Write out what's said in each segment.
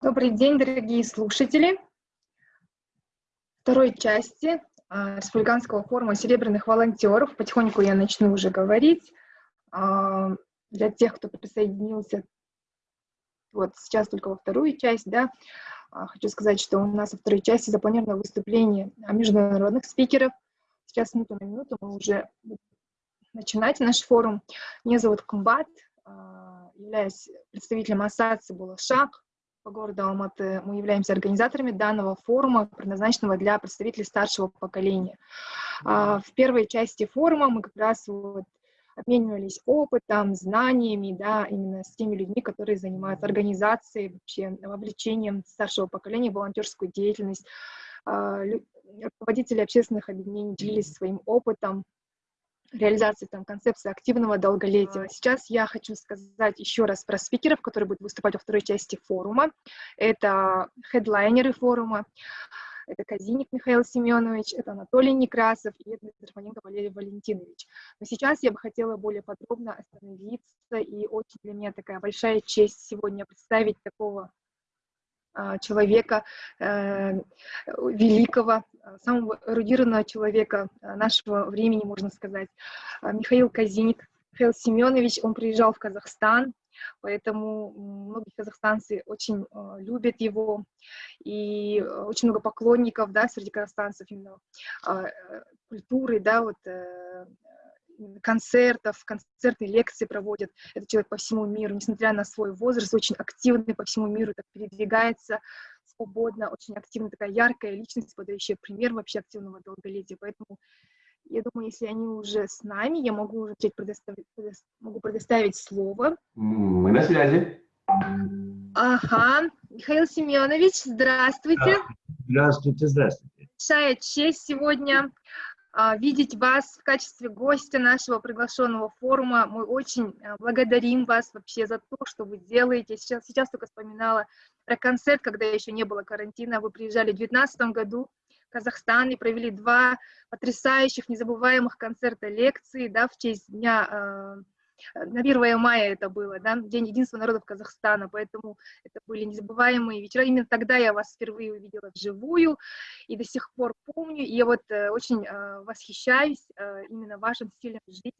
Добрый день, дорогие слушатели. Второй части а, Республиканского форума серебряных волонтеров. Потихоньку я начну уже говорить. А, для тех, кто присоединился вот сейчас только во вторую часть, да, а, хочу сказать, что у нас во второй части запланировано выступление международных спикеров. Сейчас минуту на минуту мы уже начинать наш форум. Меня зовут Кумбат, являюсь представителем ассоциации «Булашак», по городу Алматы. Мы являемся организаторами данного форума, предназначенного для представителей старшего поколения. А, в первой части форума мы как раз вот обменивались опытом, знаниями, да, именно с теми людьми, которые занимаются организацией, вообще вовлечением старшего поколения в волонтерскую деятельность. А, руководители общественных объединений делились своим опытом, реализации там, концепции активного долголетия. Сейчас я хочу сказать еще раз про спикеров, которые будут выступать во второй части форума. Это хедлайнеры форума. Это Казиник Михаил Семенович, это Анатолий Некрасов и это Здравоненко Валерий Валентинович. Но сейчас я бы хотела более подробно остановиться, и очень для меня такая большая честь сегодня представить такого человека э, великого, самого эрудированного человека а, нашего времени, можно сказать, а, Михаил Казиник. Михаил Семенович, он приезжал в Казахстан, поэтому многие казахстанцы очень любят его, и очень много поклонников, да, среди казахстанцев именно э, культуры, да, вот э, концертов, концертные лекции проводят. Этот человек по всему миру, несмотря на свой возраст, очень активный по всему миру, так передвигается свободно, очень активно, такая яркая личность, подающая пример вообще активного долголетия. Поэтому я думаю, если они уже с нами, я могу уже предоставить, могу предоставить слово. Мы на связи. Ага. Михаил Семенович, здравствуйте. Здравствуйте, здравствуйте. Большая честь сегодня видеть вас в качестве гостя нашего приглашенного форума. Мы очень а, благодарим вас вообще за то, что вы делаете. Сейчас, сейчас только вспоминала про концерт, когда еще не было карантина. Вы приезжали в 2019 году в Казахстан и провели два потрясающих, незабываемых концерта лекции да, в честь Дня а, на 1 мая это было, да, День единства народов Казахстана, поэтому это были незабываемые вечера. Именно тогда я вас впервые увидела вживую и до сих пор помню, и я вот э, очень э, восхищаюсь э, именно вашим стилем жизни,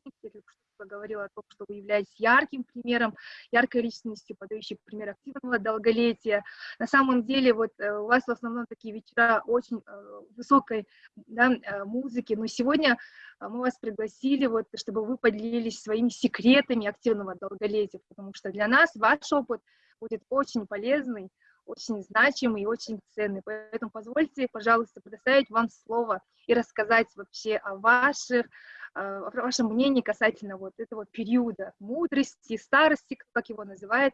что говорила о том, что вы являетесь ярким примером, яркой личностью, подающей пример активного долголетия. На самом деле вот э, у вас в основном такие вечера очень э, высокой да, э, музыки, но сегодня мы вас пригласили, вот, чтобы вы поделились своими секретами активного долголетия, потому что для нас ваш опыт будет очень полезный, очень значимый и очень ценный. Поэтому позвольте, пожалуйста, предоставить вам слово и рассказать вообще о ваших, а, о вашем мнении касательно вот этого периода мудрости, старости, как его называют.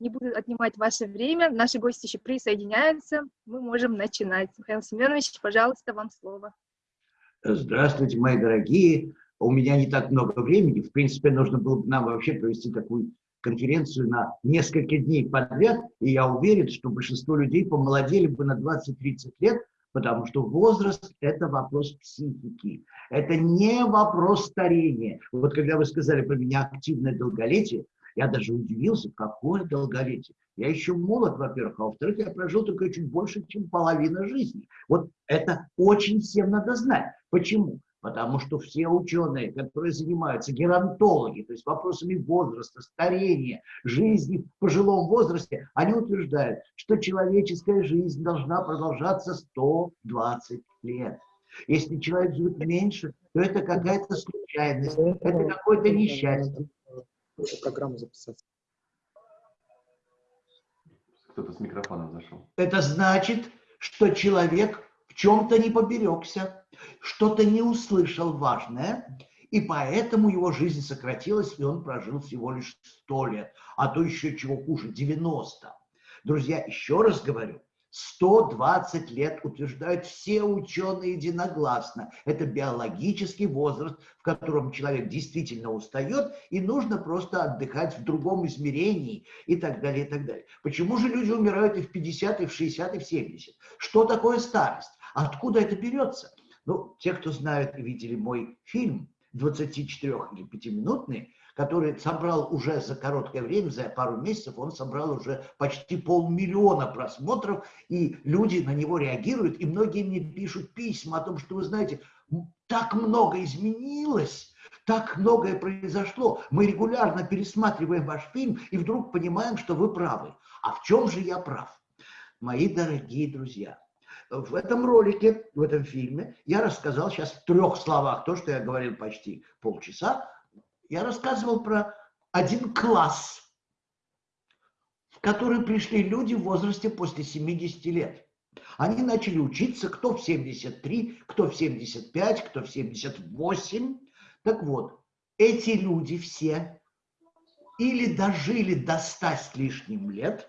Не буду отнимать ваше время, наши гости еще присоединяются, мы можем начинать. Михаил Семенович, пожалуйста, вам слово. Здравствуйте, мои дорогие. У меня не так много времени. В принципе, нужно было бы нам вообще провести такую конференцию на несколько дней подряд. И я уверен, что большинство людей помолодели бы на 20-30 лет, потому что возраст – это вопрос психики. Это не вопрос старения. Вот когда вы сказали про меня активное долголетие, я даже удивился, какое долголетие. Я еще молод, во-первых, а во-вторых, я прожил только чуть больше, чем половина жизни. Вот это очень всем надо знать. Почему? Потому что все ученые, которые занимаются, геронтологи, то есть вопросами возраста, старения, жизни в пожилом возрасте, они утверждают, что человеческая жизнь должна продолжаться 120 лет. Если человек живет меньше, то это какая-то случайность, это какое-то несчастье программу записать. Кто-то с микрофоном зашел. Это значит, что человек чем-то не поберегся, что-то не услышал важное, и поэтому его жизнь сократилась, и он прожил всего лишь 100 лет, а то еще чего хуже, 90. Друзья, еще раз говорю, 120 лет утверждают все ученые единогласно. Это биологический возраст, в котором человек действительно устает, и нужно просто отдыхать в другом измерении и так далее, и так далее. Почему же люди умирают и в 50, и в 60, и в 70? Что такое старость? Откуда это берется? Ну, те, кто знают и видели мой фильм 24 или 5-минутный, который собрал уже за короткое время, за пару месяцев, он собрал уже почти полмиллиона просмотров, и люди на него реагируют, и многие мне пишут письма о том, что, вы знаете, так много изменилось, так многое произошло. Мы регулярно пересматриваем ваш фильм и вдруг понимаем, что вы правы. А в чем же я прав? Мои дорогие друзья, в этом ролике, в этом фильме, я рассказал сейчас в трех словах то, что я говорил почти полчаса. Я рассказывал про один класс, в который пришли люди в возрасте после 70 лет. Они начали учиться, кто в 73, кто в 75, кто в 78. Так вот, эти люди все или дожили до 100 с лишним лет,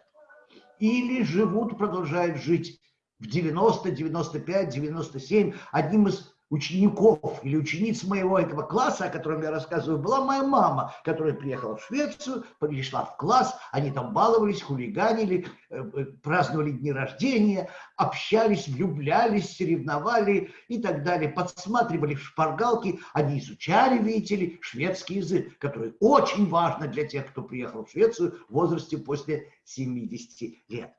или живут, продолжают жить в 90, 95, 97. Одним из учеников или учениц моего этого класса, о котором я рассказываю, была моя мама, которая приехала в Швецию, пришла в класс, они там баловались, хулиганили, э, э, праздновали дни рождения, общались, влюблялись, соревновали и так далее, подсматривали в шпаргалки, они изучали, видите ли, шведский язык, который очень важно для тех, кто приехал в Швецию в возрасте после 70 лет.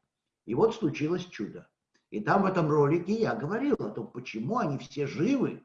И вот случилось чудо. И там в этом ролике я говорил о том, почему они все живы,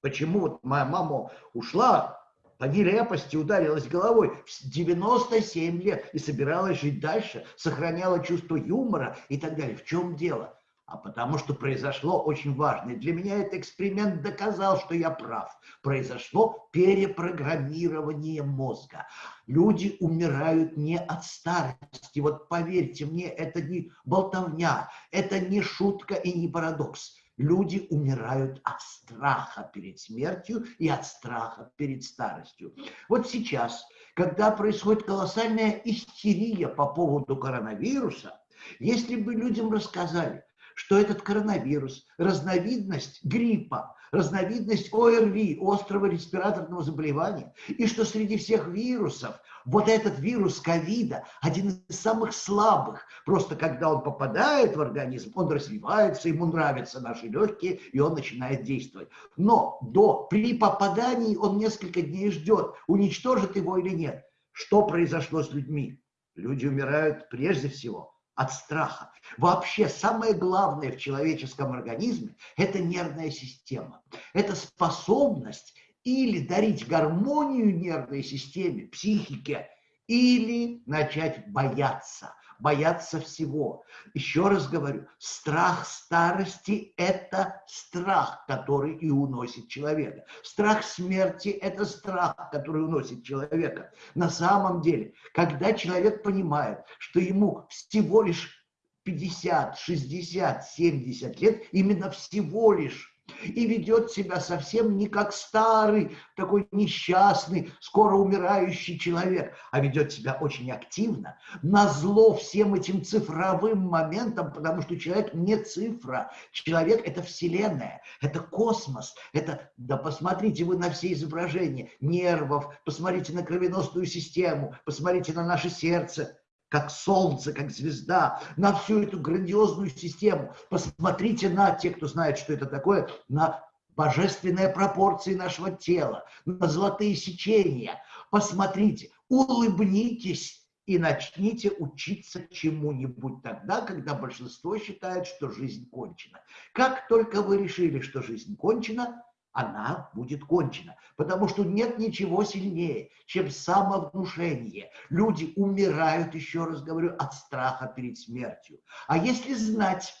почему вот моя мама ушла по нелепости, ударилась головой в 97 лет и собиралась жить дальше, сохраняла чувство юмора и так далее. В чем дело? А потому что произошло очень важное. Для меня этот эксперимент доказал, что я прав. Произошло перепрограммирование мозга. Люди умирают не от старости. Вот поверьте мне, это не болтовня, это не шутка и не парадокс. Люди умирают от страха перед смертью и от страха перед старостью. Вот сейчас, когда происходит колоссальная истерия по поводу коронавируса, если бы людям рассказали, что этот коронавирус, разновидность гриппа, разновидность ОРВИ, острого респираторного заболевания, и что среди всех вирусов вот этот вирус ковида один из самых слабых. Просто когда он попадает в организм, он развивается, ему нравятся наши легкие, и он начинает действовать. Но до, при попадании он несколько дней ждет, уничтожит его или нет. Что произошло с людьми? Люди умирают прежде всего от страха. Вообще самое главное в человеческом организме – это нервная система. Это способность или дарить гармонию нервной системе, психике, или начать бояться бояться всего. Еще раз говорю, страх старости – это страх, который и уносит человека. Страх смерти – это страх, который уносит человека. На самом деле, когда человек понимает, что ему всего лишь 50, 60, 70 лет, именно всего лишь и ведет себя совсем не как старый, такой несчастный, скоро умирающий человек, а ведет себя очень активно, на зло всем этим цифровым моментам, потому что человек не цифра, человек это вселенная, это космос, это, да посмотрите вы на все изображения нервов, посмотрите на кровеносную систему, посмотрите на наше сердце, как солнце, как звезда, на всю эту грандиозную систему. Посмотрите на те, кто знает, что это такое, на божественные пропорции нашего тела, на золотые сечения. Посмотрите, улыбнитесь и начните учиться чему-нибудь тогда, когда большинство считает, что жизнь кончена. Как только вы решили, что жизнь кончена, она будет кончена. Потому что нет ничего сильнее, чем самовнушение. Люди умирают, еще раз говорю, от страха перед смертью. А если знать,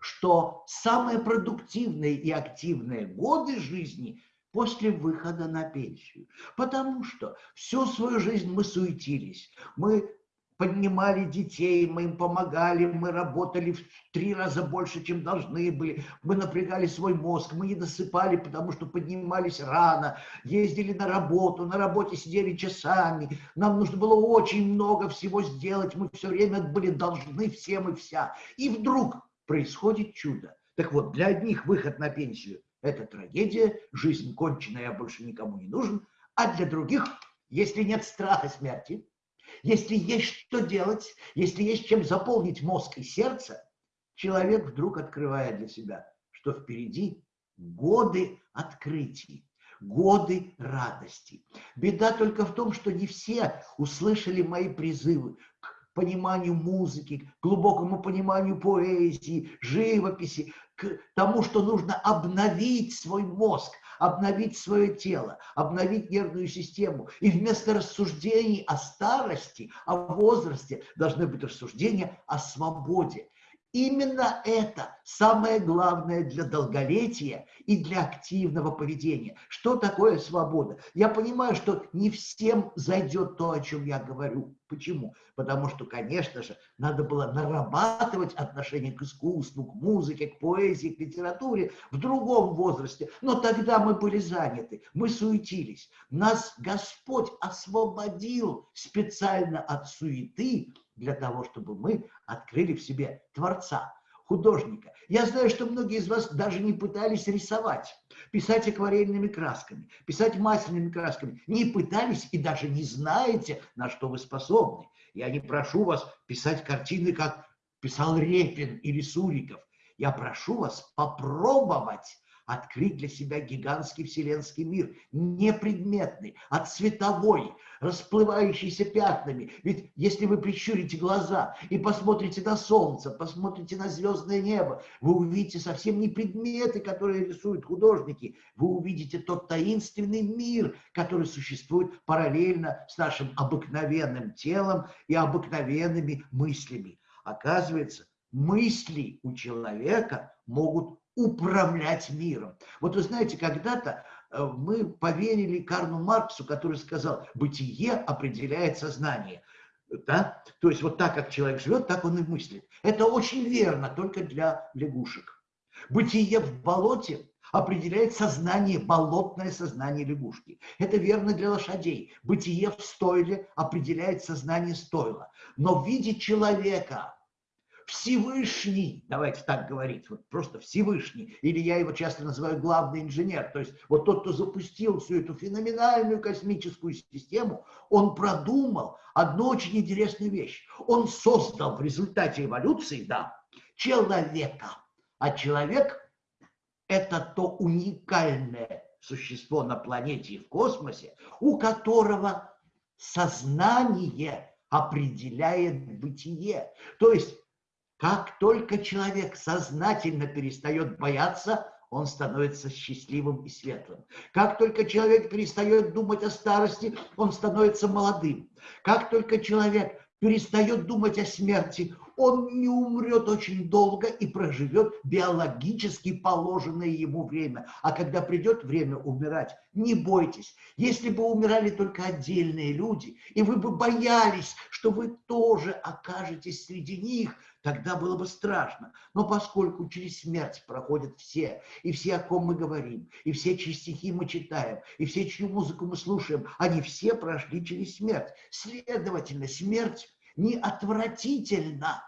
что самые продуктивные и активные годы жизни после выхода на пенсию. Потому что всю свою жизнь мы суетились, мы поднимали детей, мы им помогали, мы работали в три раза больше, чем должны были, мы напрягали свой мозг, мы не досыпали, потому что поднимались рано, ездили на работу, на работе сидели часами, нам нужно было очень много всего сделать, мы все время были должны всем и вся. И вдруг происходит чудо. Так вот, для одних выход на пенсию – это трагедия, жизнь кончена, я больше никому не нужен, а для других, если нет страха смерти, если есть что делать, если есть чем заполнить мозг и сердце, человек вдруг открывает для себя, что впереди годы открытий, годы радости. Беда только в том, что не все услышали мои призывы к пониманию музыки, к глубокому пониманию поэзии, живописи, к тому, что нужно обновить свой мозг, обновить свое тело, обновить нервную систему. И вместо рассуждений о старости, о возрасте, должны быть рассуждения о свободе. Именно это самое главное для долголетия и для активного поведения. Что такое свобода? Я понимаю, что не всем зайдет то, о чем я говорю. Почему? Потому что, конечно же, надо было нарабатывать отношение к искусству, к музыке, к поэзии, к литературе в другом возрасте. Но тогда мы были заняты, мы суетились. Нас Господь освободил специально от суеты для того, чтобы мы открыли в себе Творца, художника. Я знаю, что многие из вас даже не пытались рисовать, писать акварельными красками, писать масляными красками. Не пытались и даже не знаете, на что вы способны. Я не прошу вас писать картины, как писал Репин или Суриков. Я прошу вас попробовать открыть для себя гигантский вселенский мир, непредметный, а цветовой, расплывающийся пятнами. Ведь если вы прищурите глаза и посмотрите на солнце, посмотрите на звездное небо, вы увидите совсем не предметы, которые рисуют художники, вы увидите тот таинственный мир, который существует параллельно с нашим обыкновенным телом и обыкновенными мыслями. Оказывается, мысли у человека могут управлять миром. Вот вы знаете, когда-то э, мы поверили Карну Марксу, который сказал, бытие определяет сознание. Да? То есть вот так, как человек живет, так он и мыслит. Это очень верно, только для лягушек. Бытие в болоте определяет сознание, болотное сознание лягушки. Это верно для лошадей. Бытие в стойле определяет сознание стойла. Но в виде человека – Всевышний, давайте так говорить, вот просто Всевышний, или я его часто называю главный инженер, то есть вот тот, кто запустил всю эту феноменальную космическую систему, он продумал одну очень интересную вещь. Он создал в результате эволюции, да, человека. А человек – это то уникальное существо на планете и в космосе, у которого сознание определяет бытие. То есть как только человек сознательно перестает бояться, он становится счастливым и светлым. Как только человек перестает думать о старости, он становится молодым. Как только человек перестает думать о смерти, он не умрет очень долго и проживет биологически положенное ему время. А когда придет время умирать, не бойтесь. Если бы умирали только отдельные люди, и вы бы боялись, что вы тоже окажетесь среди них, тогда было бы страшно. Но поскольку через смерть проходят все, и все, о ком мы говорим, и все, чьи стихи мы читаем, и все, чью музыку мы слушаем, они все прошли через смерть. Следовательно, смерть не отвратительно.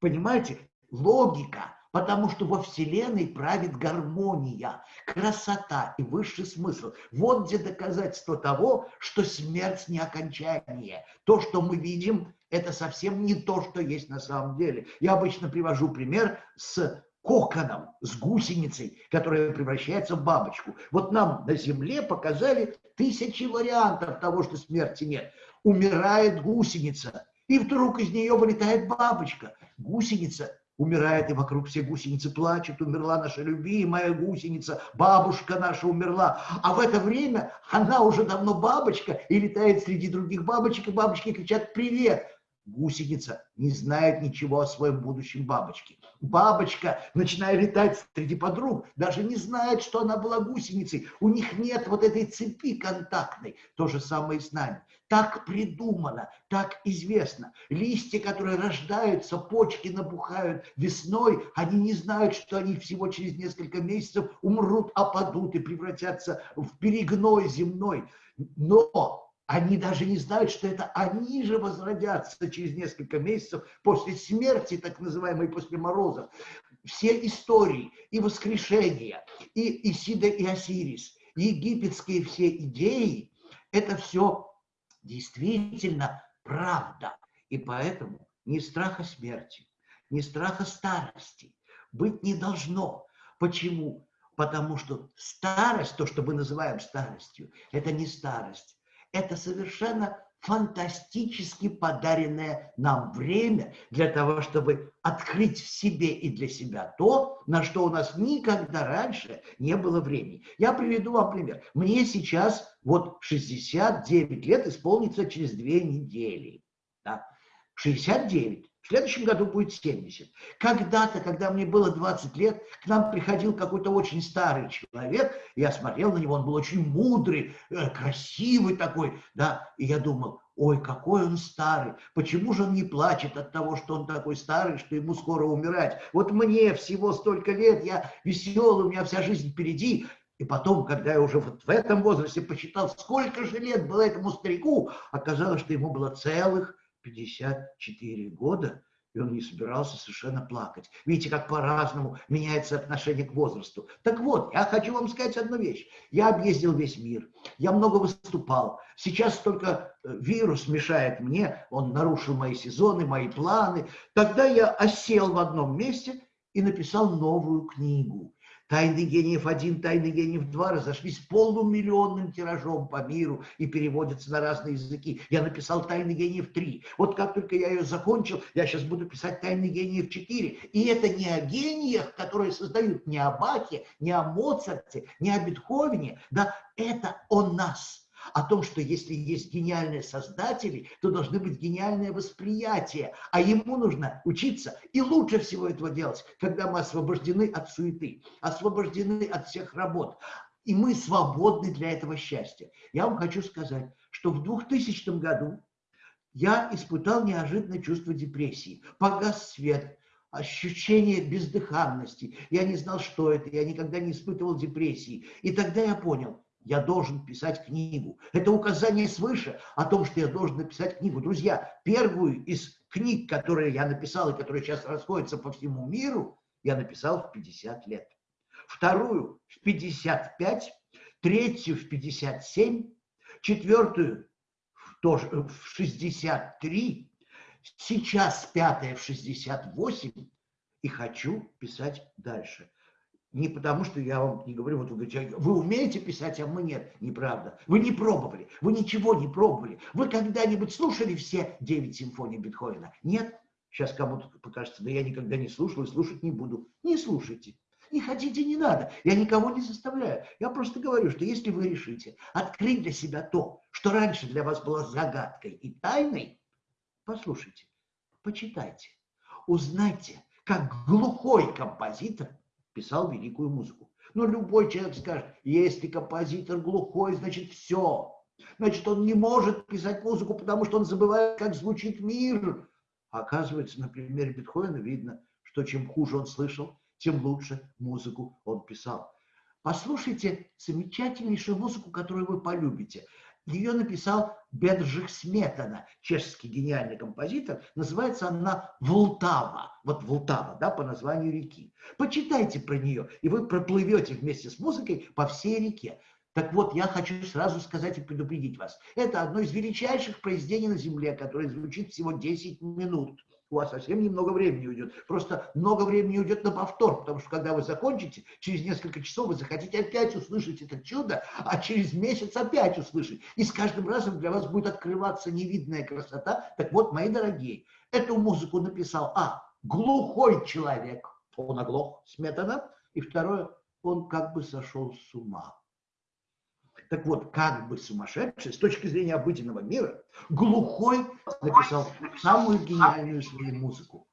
Понимаете? Логика. Потому что во Вселенной правит гармония, красота и высший смысл. Вот где доказательство того, что смерть не окончание. То, что мы видим, это совсем не то, что есть на самом деле. Я обычно привожу пример с коконом, с гусеницей, которая превращается в бабочку. Вот нам на Земле показали тысячи вариантов того, что смерти нет. Умирает гусеница, и вдруг из нее вылетает бабочка. Гусеница умирает, и вокруг все гусеницы плачут, умерла наша любимая гусеница, бабушка наша умерла. А в это время она уже давно бабочка и летает среди других бабочек, и бабочки кричат «Привет!» Гусеница не знает ничего о своем будущем бабочке. Бабочка, начиная летать среди подруг, даже не знает, что она была гусеницей. У них нет вот этой цепи контактной. То же самое и с нами. Так придумано, так известно. Листья, которые рождаются, почки набухают весной, они не знают, что они всего через несколько месяцев умрут, опадут и превратятся в перегной земной. Но они даже не знают, что это они же возродятся через несколько месяцев после смерти, так называемой, после морозов. Все истории и воскрешения, и Исида и Осирис, египетские все идеи, это все действительно правда. И поэтому ни страха смерти, ни страха старости быть не должно. Почему? Потому что старость, то, что мы называем старостью, это не старость. Это совершенно фантастически подаренное нам время для того, чтобы открыть в себе и для себя то, на что у нас никогда раньше не было времени. Я приведу вам пример. Мне сейчас вот 69 лет исполнится через две недели. Да? 69. В следующем году будет 70. Когда-то, когда мне было 20 лет, к нам приходил какой-то очень старый человек, я смотрел на него, он был очень мудрый, э, красивый такой, да, и я думал, ой, какой он старый, почему же он не плачет от того, что он такой старый, что ему скоро умирать? Вот мне всего столько лет, я веселый, у меня вся жизнь впереди, и потом, когда я уже вот в этом возрасте посчитал, сколько же лет было этому старику, оказалось, что ему было целых 54 года, и он не собирался совершенно плакать. Видите, как по-разному меняется отношение к возрасту. Так вот, я хочу вам сказать одну вещь. Я объездил весь мир, я много выступал. Сейчас только э, вирус мешает мне, он нарушил мои сезоны, мои планы. Тогда я осел в одном месте и написал новую книгу. Тайны гениев один, тайны гениев два разошлись полумиллионным тиражом по миру и переводятся на разные языки. Я написал тайны гениев три. Вот как только я ее закончил, я сейчас буду писать тайны гениев четыре. И это не о гениях, которые создают не о Бахе, не о Моцарте, не о Бетховене. Да, это о нас о том, что если есть гениальные создатели, то должны быть гениальное восприятие, а ему нужно учиться. И лучше всего этого делать, когда мы освобождены от суеты, освобождены от всех работ. И мы свободны для этого счастья. Я вам хочу сказать, что в 2000 году я испытал неожиданное чувство депрессии. Погас свет, ощущение бездыханности. Я не знал, что это, я никогда не испытывал депрессии. И тогда я понял, я должен писать книгу. Это указание свыше о том, что я должен написать книгу. Друзья, первую из книг, которые я написал и которые сейчас расходятся по всему миру, я написал в 50 лет. Вторую в 55, третью в 57, четвертую тоже в 63, сейчас пятая в 68 и хочу писать дальше не потому, что я вам не говорю, вот вы говорите, вы умеете писать, а мы нет. Неправда. Вы не пробовали, вы ничего не пробовали. Вы когда-нибудь слушали все девять симфоний Бетховена? Нет? Сейчас кому-то покажется, да я никогда не слушал и слушать не буду. Не слушайте. Не хотите, не надо. Я никого не заставляю. Я просто говорю, что если вы решите открыть для себя то, что раньше для вас было загадкой и тайной, послушайте, почитайте, узнайте, как глухой композитор писал великую музыку. Но любой человек скажет, если композитор глухой, значит все. Значит, он не может писать музыку, потому что он забывает, как звучит мир. оказывается, на примере Бетховена видно, что чем хуже он слышал, тем лучше музыку он писал. Послушайте замечательнейшую музыку, которую вы полюбите. Ее написал Бедржих Сметана, чешский гениальный композитор. Называется она «Волтава». Вот Волтава, да, по названию реки. Почитайте про нее, и вы проплывете вместе с музыкой по всей реке. Так вот, я хочу сразу сказать и предупредить вас. Это одно из величайших произведений на Земле, которое звучит всего 10 минут у вас совсем немного времени уйдет. Просто много времени уйдет на повтор, потому что когда вы закончите, через несколько часов вы захотите опять услышать это чудо, а через месяц опять услышать. И с каждым разом для вас будет открываться невидная красота. Так вот, мои дорогие, эту музыку написал, а, глухой человек, он оглох, Сметана, и второе, он как бы сошел с ума. Так вот, как бы сумасшедший, с точки зрения обыденного мира, глухой написал самую гениальную свою музыку.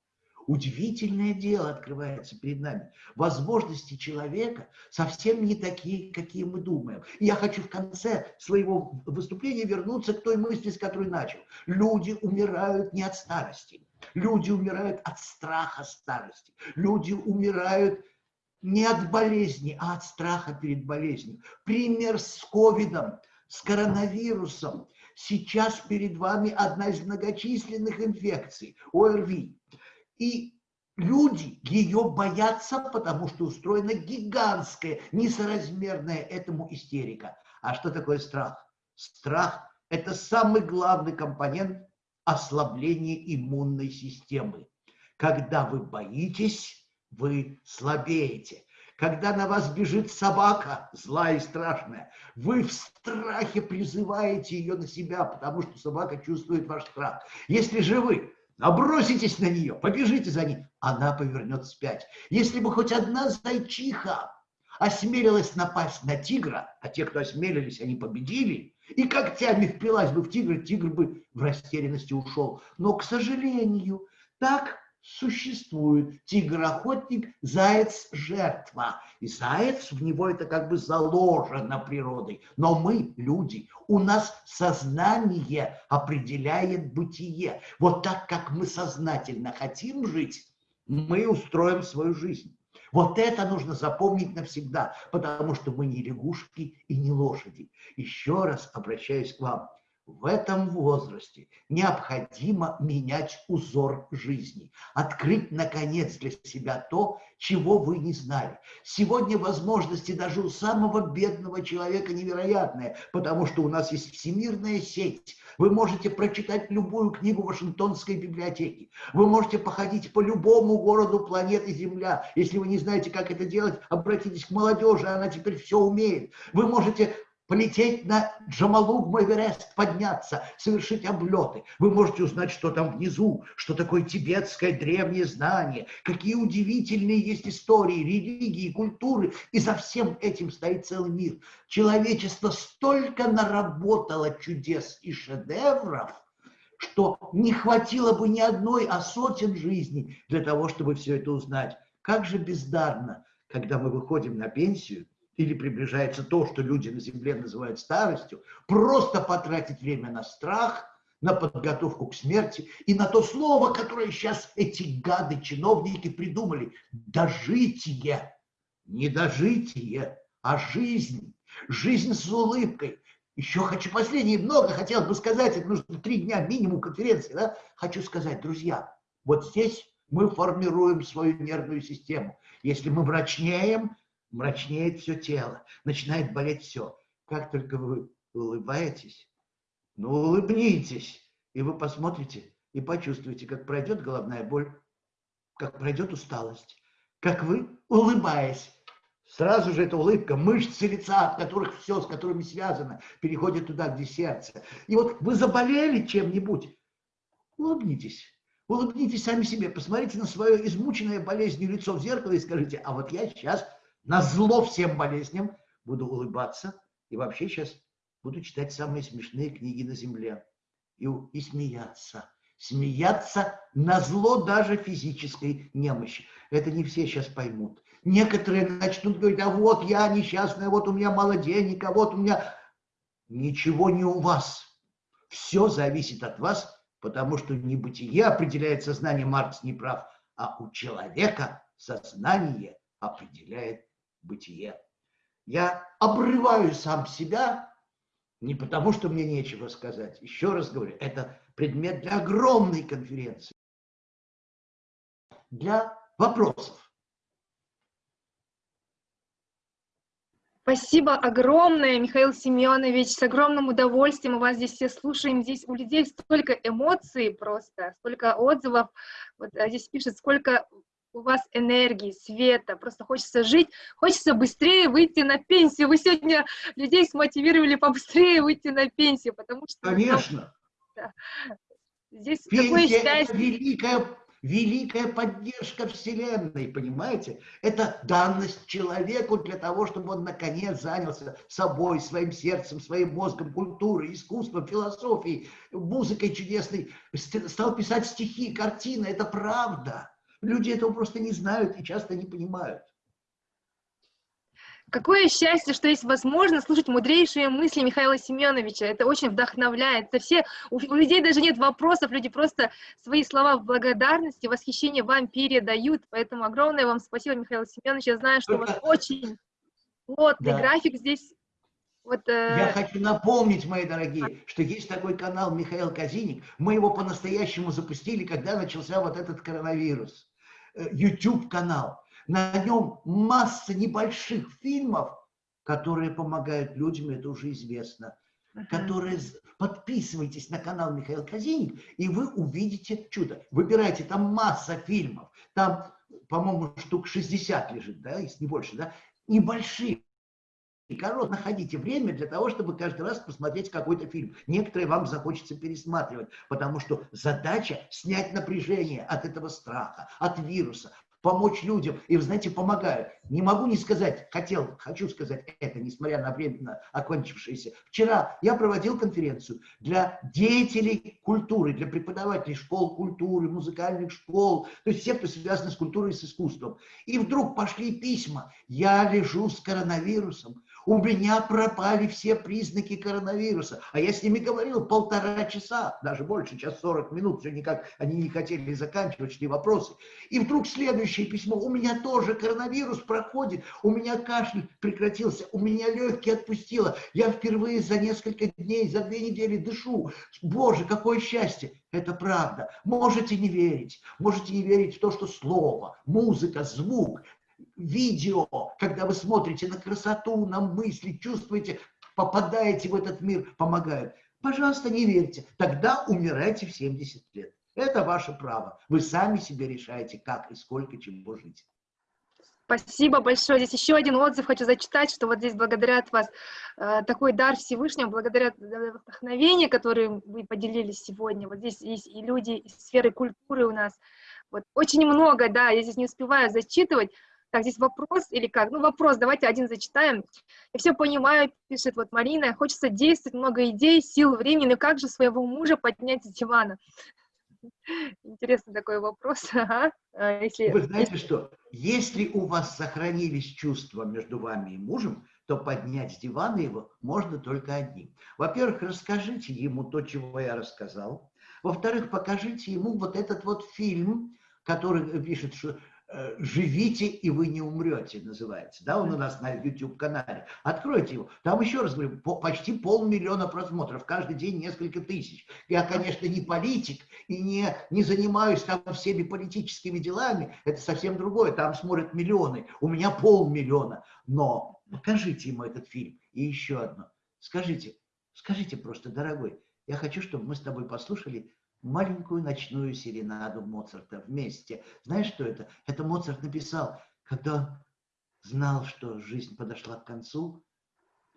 Удивительное дело открывается перед нами. Возможности человека совсем не такие, какие мы думаем. И я хочу в конце своего выступления вернуться к той мысли, с которой начал. Люди умирают не от старости. Люди умирают от страха старости. Люди умирают не от болезни, а от страха перед болезнью. Пример с ковидом, с коронавирусом. Сейчас перед вами одна из многочисленных инфекций, ОРВИ. И люди ее боятся, потому что устроена гигантская, несоразмерная этому истерика. А что такое страх? Страх – это самый главный компонент ослабления иммунной системы. Когда вы боитесь, вы слабеете. Когда на вас бежит собака, злая и страшная, вы в страхе призываете ее на себя, потому что собака чувствует ваш страх. Если же вы наброситесь на нее, побежите за ней, она повернет вспять. Если бы хоть одна зайчиха осмелилась напасть на тигра, а те, кто осмелились, они победили, и когтями впилась бы в тигра, тигр бы в растерянности ушел. Но, к сожалению, так существует тигр-охотник, заяц-жертва. И заяц, в него это как бы заложено природой. Но мы, люди, у нас сознание определяет бытие. Вот так, как мы сознательно хотим жить, мы устроим свою жизнь. Вот это нужно запомнить навсегда, потому что мы не лягушки и не лошади. Еще раз обращаюсь к вам в этом возрасте необходимо менять узор жизни, открыть, наконец, для себя то, чего вы не знали. Сегодня возможности даже у самого бедного человека невероятные, потому что у нас есть всемирная сеть. Вы можете прочитать любую книгу Вашингтонской библиотеки. Вы можете походить по любому городу планеты Земля. Если вы не знаете, как это делать, обратитесь к молодежи, она теперь все умеет. Вы можете полететь на Джамалугма Эверест, подняться, совершить облеты. Вы можете узнать, что там внизу, что такое тибетское древнее знание, какие удивительные есть истории, религии, культуры. И за всем этим стоит целый мир. Человечество столько наработало чудес и шедевров, что не хватило бы ни одной, а сотен жизней для того, чтобы все это узнать. Как же бездарно, когда мы выходим на пенсию – или приближается то, что люди на Земле называют старостью, просто потратить время на страх, на подготовку к смерти и на то слово, которое сейчас эти гады-чиновники придумали. Дожитие. Не дожитие, а жизнь. Жизнь с улыбкой. Еще хочу последнее, много хотел бы сказать, это нужно три дня минимум конференции, да? Хочу сказать, друзья, вот здесь мы формируем свою нервную систему. Если мы мрачнеем, мрачнеет все тело, начинает болеть все. Как только вы улыбаетесь, ну улыбнитесь, и вы посмотрите и почувствуете, как пройдет головная боль, как пройдет усталость, как вы, улыбаясь, сразу же эта улыбка, мышцы лица, от которых все, с которыми связано, переходит туда, где сердце. И вот вы заболели чем-нибудь, улыбнитесь. Улыбнитесь сами себе, посмотрите на свое измученное болезнью лицо в зеркало и скажите, а вот я сейчас на зло всем болезням, буду улыбаться и вообще сейчас буду читать самые смешные книги на земле и, и смеяться. Смеяться на зло даже физической немощи. Это не все сейчас поймут. Некоторые начнут говорить, а вот я несчастная, вот у меня мало денег, а вот у меня... Ничего не у вас. Все зависит от вас, потому что не бытие определяет сознание, Маркс не прав, а у человека сознание определяет бытие. Я обрываю сам себя не потому, что мне нечего сказать. Еще раз говорю, это предмет для огромной конференции, для вопросов. Спасибо огромное, Михаил Семенович. С огромным удовольствием мы вас здесь все слушаем. Здесь у людей столько эмоций просто, столько отзывов. Вот а здесь пишет, сколько у вас энергии, света, просто хочется жить, хочется быстрее выйти на пенсию. Вы сегодня людей смотивировали побыстрее выйти на пенсию, потому что... Конечно. Да, здесь Пенсия такое счастье. великая, великая поддержка Вселенной, понимаете? Это данность человеку для того, чтобы он наконец занялся собой, своим сердцем, своим мозгом, культурой, искусством, философией, музыкой чудесной, стал писать стихи, картины. Это правда. Люди этого просто не знают и часто не понимают. Какое счастье, что есть возможность слушать мудрейшие мысли Михаила Семеновича. Это очень вдохновляет. Это все, у, у людей даже нет вопросов, люди просто свои слова в благодарности, восхищение вам передают. Поэтому огромное вам спасибо, Михаил Семенович. Я знаю, что Только... у вас очень плотный да. график здесь. Вот, э... Я хочу напомнить, мои дорогие, что есть такой канал Михаил Казиник. Мы его по-настоящему запустили, когда начался вот этот коронавирус. Э, YouTube-канал. На нем масса небольших фильмов, которые помогают людям, это уже известно. Uh -huh. Которые... Подписывайтесь на канал Михаил Казиник, и вы увидите чудо. Выбирайте, там масса фильмов. Там по-моему, штук 60 лежит, да, если не больше, да, небольшие. И корот, находите время для того, чтобы каждый раз посмотреть какой-то фильм. Некоторые вам захочется пересматривать, потому что задача снять напряжение от этого страха, от вируса, помочь людям. И, вы знаете, помогаю. Не могу не сказать, хотел, хочу сказать это, несмотря на временно окончившееся. Вчера я проводил конференцию для деятелей культуры, для преподавателей школ культуры, музыкальных школ, то есть все, кто связан с культурой и с искусством. И вдруг пошли письма. Я лежу с коронавирусом, у меня пропали все признаки коронавируса. А я с ними говорил полтора часа, даже больше, час 40 минут, все никак они не хотели заканчивать, шли вопросы. И вдруг следующее письмо, у меня тоже коронавирус проходит, у меня кашель прекратился, у меня легкие отпустило, я впервые за несколько дней, за две недели дышу. Боже, какое счастье! Это правда. Можете не верить, можете не верить в то, что слово, музыка, звук, видео, когда вы смотрите на красоту, на мысли, чувствуете, попадаете в этот мир, помогают. Пожалуйста, не верьте. Тогда умирайте в 70 лет. Это ваше право. Вы сами себе решаете, как и сколько чего жить. Спасибо большое. Здесь еще один отзыв хочу зачитать, что вот здесь благодаря вас э, такой дар Всевышнего, благодаря вдохновению, которым вы поделились сегодня. Вот здесь есть и люди из сферы культуры у нас. Вот очень много, да, я здесь не успеваю зачитывать, так, здесь вопрос или как? Ну, вопрос, давайте один зачитаем. Я все понимаю, пишет вот Марина, хочется действовать, много идей, сил, времени, но как же своего мужа поднять с дивана? Интересный такой вопрос. Ага. А если, Вы знаете что, если у вас сохранились чувства между вами и мужем, то поднять с дивана его можно только одним. Во-первых, расскажите ему то, чего я рассказал. Во-вторых, покажите ему вот этот вот фильм, который пишет, что Э, «Живите, и вы не умрете» называется. Да, он у нас на YouTube-канале. Откройте его. Там, еще раз говорю, по, почти полмиллиона просмотров. Каждый день несколько тысяч. Я, конечно, не политик и не, не занимаюсь там всеми политическими делами. Это совсем другое. Там смотрят миллионы. У меня полмиллиона. Но покажите ему этот фильм. И еще одно. Скажите, скажите просто, дорогой, я хочу, чтобы мы с тобой послушали маленькую ночную серенаду Моцарта вместе. Знаешь, что это? Это Моцарт написал, когда он знал, что жизнь подошла к концу,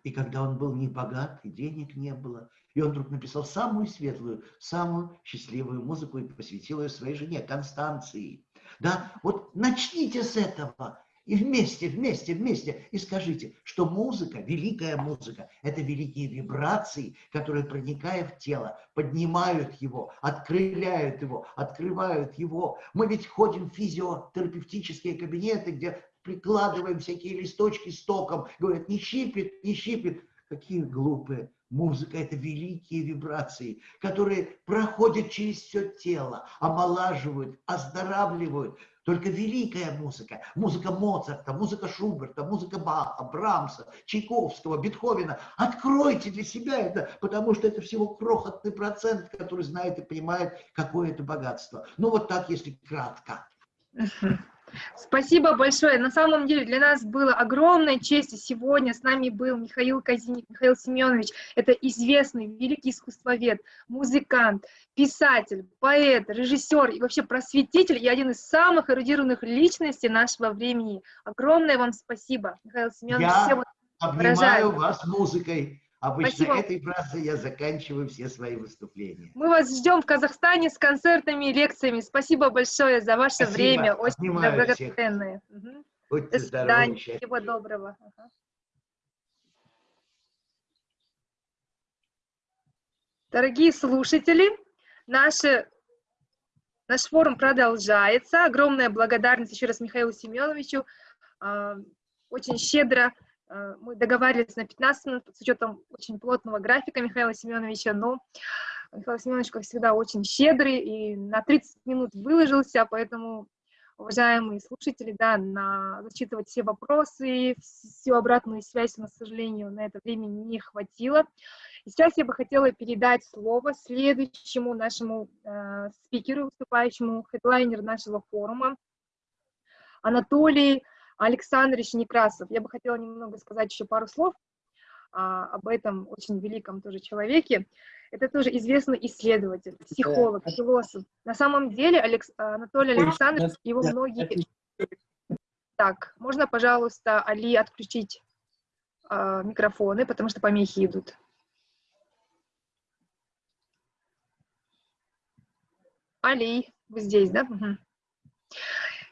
и когда он был не богат, и денег не было, и он вдруг написал самую светлую, самую счастливую музыку и посвятил ее своей жене Констанции. Да, вот начните с этого, и вместе, вместе, вместе. И скажите, что музыка, великая музыка, это великие вибрации, которые, проникая в тело, поднимают его, открыляют его, открывают его. Мы ведь ходим в физиотерапевтические кабинеты, где прикладываем всякие листочки с током, говорят, не щипит, не щипит. Какие глупые. Музыка – это великие вибрации, которые проходят через все тело, омолаживают, оздоравливают, только великая музыка, музыка Моцарта, музыка Шуберта, музыка Баха, Брамса, Чайковского, Бетховена. Откройте для себя это, потому что это всего крохотный процент, который знает и понимает, какое это богатство. Ну вот так, если кратко. Спасибо большое. На самом деле для нас было огромной честью сегодня с нами был Михаил Казиник, Михаил Семенович. Это известный великий искусствовед, музыкант, писатель, поэт, режиссер и вообще просветитель и один из самых эрудированных личностей нашего времени. Огромное вам спасибо, Михаил Семенович. Я обнимаю выражаю. вас музыкой. Обычно Спасибо. этой фразой я заканчиваю все свои выступления. Мы вас ждем в Казахстане с концертами и лекциями. Спасибо большое за ваше Спасибо. время. Очень благодарны. Угу. Будьте До свидания. Здоровы, Всего доброго. Ага. Дорогие слушатели, наши, наш форум продолжается. Огромная благодарность еще раз Михаилу Семеновичу. А, очень щедро мы договаривались на 15 минут с учетом очень плотного графика Михаила Семеновича, но Михаил Семенович, как всегда, очень щедрый и на 30 минут выложился, поэтому, уважаемые слушатели, да, на зачитывать все вопросы, всю обратную связь, но, к сожалению, на это времени не хватило. И сейчас я бы хотела передать слово следующему нашему э, спикеру, выступающему, хедлайнер нашего форума, Анатолий Александрович Некрасов. Я бы хотела немного сказать еще пару слов а, об этом очень великом тоже человеке. Это тоже известный исследователь, психолог, философ. На самом деле Алекс, Анатолий Александрович, его многие Так, можно, пожалуйста, Али отключить э, микрофоны, потому что помехи идут. Али, вы здесь, да? Угу.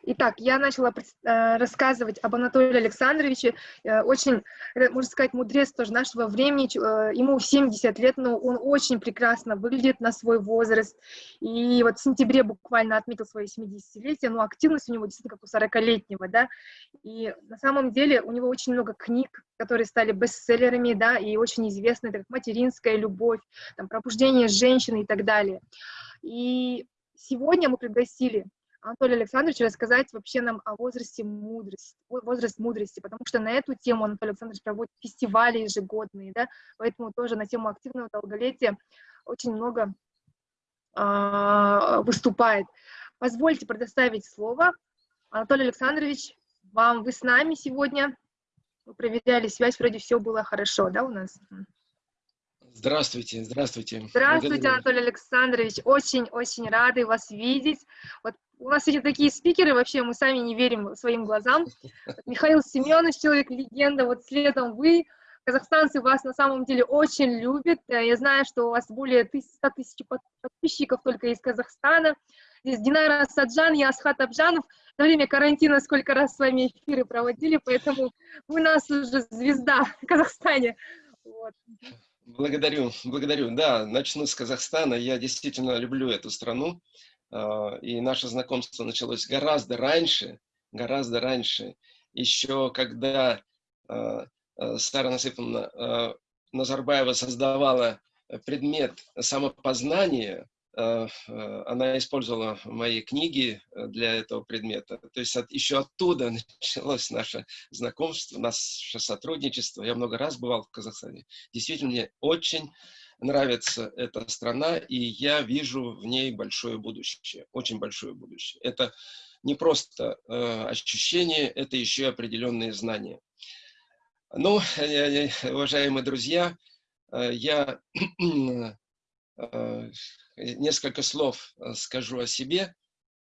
Итак, я начала э, рассказывать об Анатолии Александровиче. Э, очень, можно сказать, мудрец тоже нашего времени. Э, ему 70 лет, но он очень прекрасно выглядит на свой возраст. И вот в сентябре буквально отметил свое 70-летие, но активность у него действительно как у 40-летнего, да. И на самом деле у него очень много книг, которые стали бестселлерами, да, и очень известны, это как «Материнская любовь», там, «Пробуждение женщины» и так далее. И сегодня мы пригласили Анатолий Александрович рассказать вообще нам о возрасте мудрости, возраст мудрости, потому что на эту тему Анатолий Александрович проводит фестивали ежегодные, да, поэтому тоже на тему активного долголетия очень много э, выступает. Позвольте предоставить слово. Анатолий Александрович, вам, вы с нами сегодня, вы проверяли связь, вроде все было хорошо, да, у нас? Здравствуйте, здравствуйте. Здравствуйте. Анатолий Александрович. Очень-очень рады вас видеть. Вот у нас эти такие спикеры, вообще мы сами не верим своим глазам. Михаил Семенович, человек-легенда, вот следом вы. Казахстанцы вас на самом деле очень любят. Я знаю, что у вас более 100 тысяч подписчиков только из Казахстана. Здесь Динара Саджан и Асхат Абжанов. На время карантина сколько раз с вами эфиры проводили, поэтому вы нас уже звезда в Казахстане. Вот. Благодарю, благодарю. Да, начну с Казахстана. Я действительно люблю эту страну. А, и наше знакомство началось гораздо раньше, гораздо раньше. Еще когда а, а, Сара Насыповна Назарбаева создавала предмет самопознания, она использовала мои книги для этого предмета. То есть от, еще оттуда началось наше знакомство, наше сотрудничество. Я много раз бывал в Казахстане. Действительно, мне очень нравится эта страна, и я вижу в ней большое будущее, очень большое будущее. Это не просто э, ощущение, это еще определенные знания. Ну, уважаемые друзья, я несколько слов э, скажу о себе.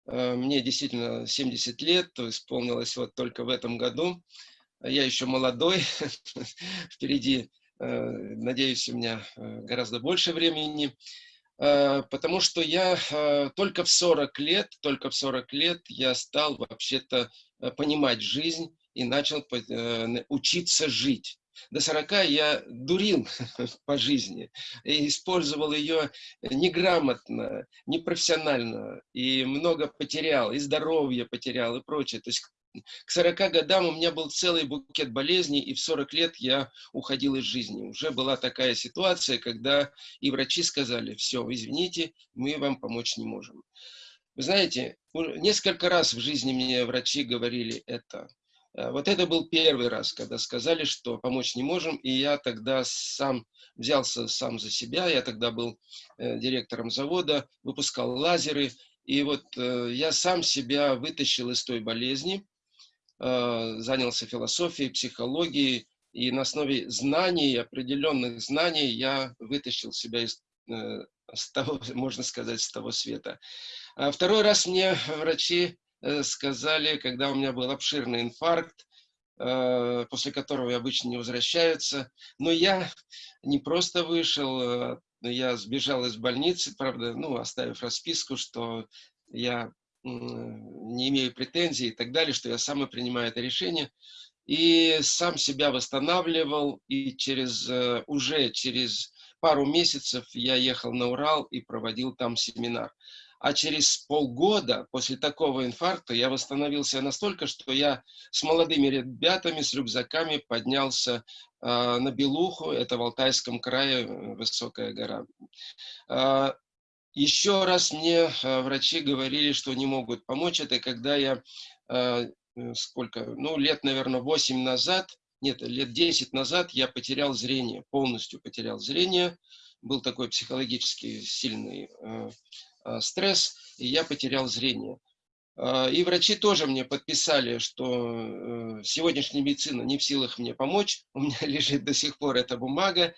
Э, мне действительно 70 лет, исполнилось вот только в этом году. Я еще молодой, впереди, э, надеюсь, у меня гораздо больше времени, потому что я только в 40 лет, только в 40 лет я стал вообще-то понимать жизнь и начал учиться жить. До 40 я дурил по жизни и использовал ее неграмотно, непрофессионально, и много потерял, и здоровье потерял, и прочее. То есть к 40 годам у меня был целый букет болезней, и в 40 лет я уходил из жизни. Уже была такая ситуация, когда и врачи сказали, все, извините, мы вам помочь не можем. Вы знаете, несколько раз в жизни мне врачи говорили это. Э, вот это был первый раз, когда сказали, что помочь не можем, и я тогда сам взялся сам за себя, я тогда был э, директором завода, выпускал лазеры, и вот э, я сам себя вытащил из той болезни, занялся философией, психологией, и на основе знаний, определенных знаний, я вытащил себя из с того, можно сказать, с того света. А второй раз мне врачи Э, сказали, когда у меня был обширный инфаркт, э, после которого обычно не возвращаются. Но я не просто вышел, э, я сбежал из больницы, правда, ну, оставив расписку, что я не имею претензий и так далее, что я сам и принимаю это решение. И сам себя восстанавливал, и через, уже через пару месяцев я ехал на Урал и проводил там семинар. А через полгода после такого инфаркта я восстановился настолько, что я с молодыми ребятами, с рюкзаками поднялся э, на Белуху, это в Алтайском крае, э, высокая гора. Э, еще раз мне э, врачи говорили, что не могут помочь. Это когда я, э, сколько, ну, лет, наверное, 8 назад, нет, лет 10 назад я потерял зрение, полностью потерял зрение. Был такой психологически сильный э, Э, стресс, и я потерял зрение. Э, и врачи тоже мне подписали, что э, сегодняшняя медицина не в силах мне помочь, у меня лежит до сих пор эта бумага,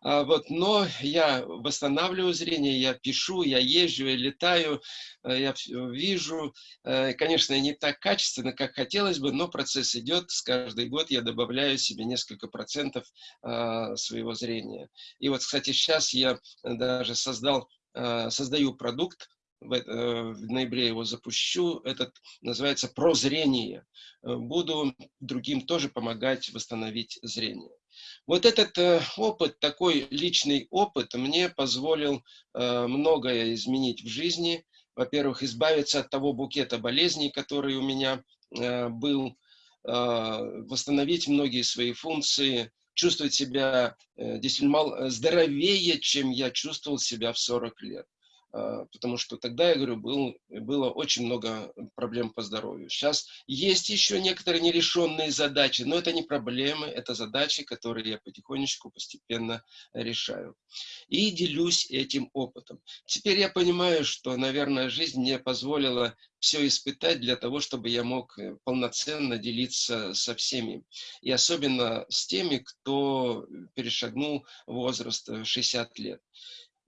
а, вот, но я восстанавливаю зрение, я пишу, я езжу, я летаю, э, я вижу, э, конечно, не так качественно, как хотелось бы, но процесс идет, с каждый год я добавляю себе несколько процентов а, своего зрения. И вот, кстати, сейчас я даже создал, создаю продукт, в, э, в ноябре его запущу, этот называется «Прозрение». Э, буду другим тоже помогать восстановить зрение. Вот этот э, опыт, такой личный опыт, мне позволил многое изменить в жизни. Во-первых, избавиться от того букета болезней, который у меня был, восстановить многие свои функции, чувствовать себя действительно здоровее, чем я чувствовал себя в 40 лет. А, потому что тогда, я говорю, был, было очень много проблем по здоровью. Сейчас есть еще некоторые нерешенные задачи, но это не проблемы, это задачи, которые я потихонечку, постепенно решаю. И делюсь этим опытом. Теперь я понимаю, что, наверное, жизнь мне позволила все испытать для того, чтобы я мог э, полноценно делиться со всеми. И особенно с теми, кто перешагнул возраст 60 лет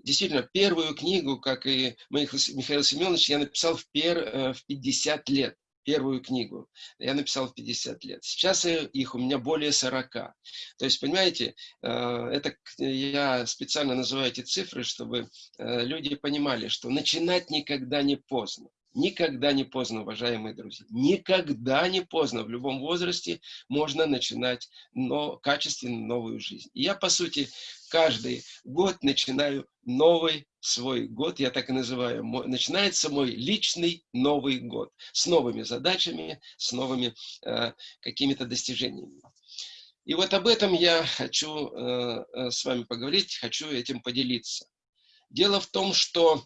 действительно, первую книгу, как и Михаил Семенович, я написал в, пер, э, в 50 лет. Первую книгу я написал в 50 лет. Сейчас их у меня более 40. То есть, понимаете, э, это я специально называю эти цифры, чтобы э, люди понимали, что начинать никогда не поздно. Никогда не поздно, уважаемые друзья. Никогда не поздно. В любом возрасте можно начинать но, качественно новую жизнь. И я, по сути, каждый год начинаю новый свой год, я так и называю. Начинается мой личный Новый год с новыми задачами, с новыми э, какими-то достижениями. И вот об этом я хочу э, э с вами поговорить, хочу этим поделиться. Дело в том, что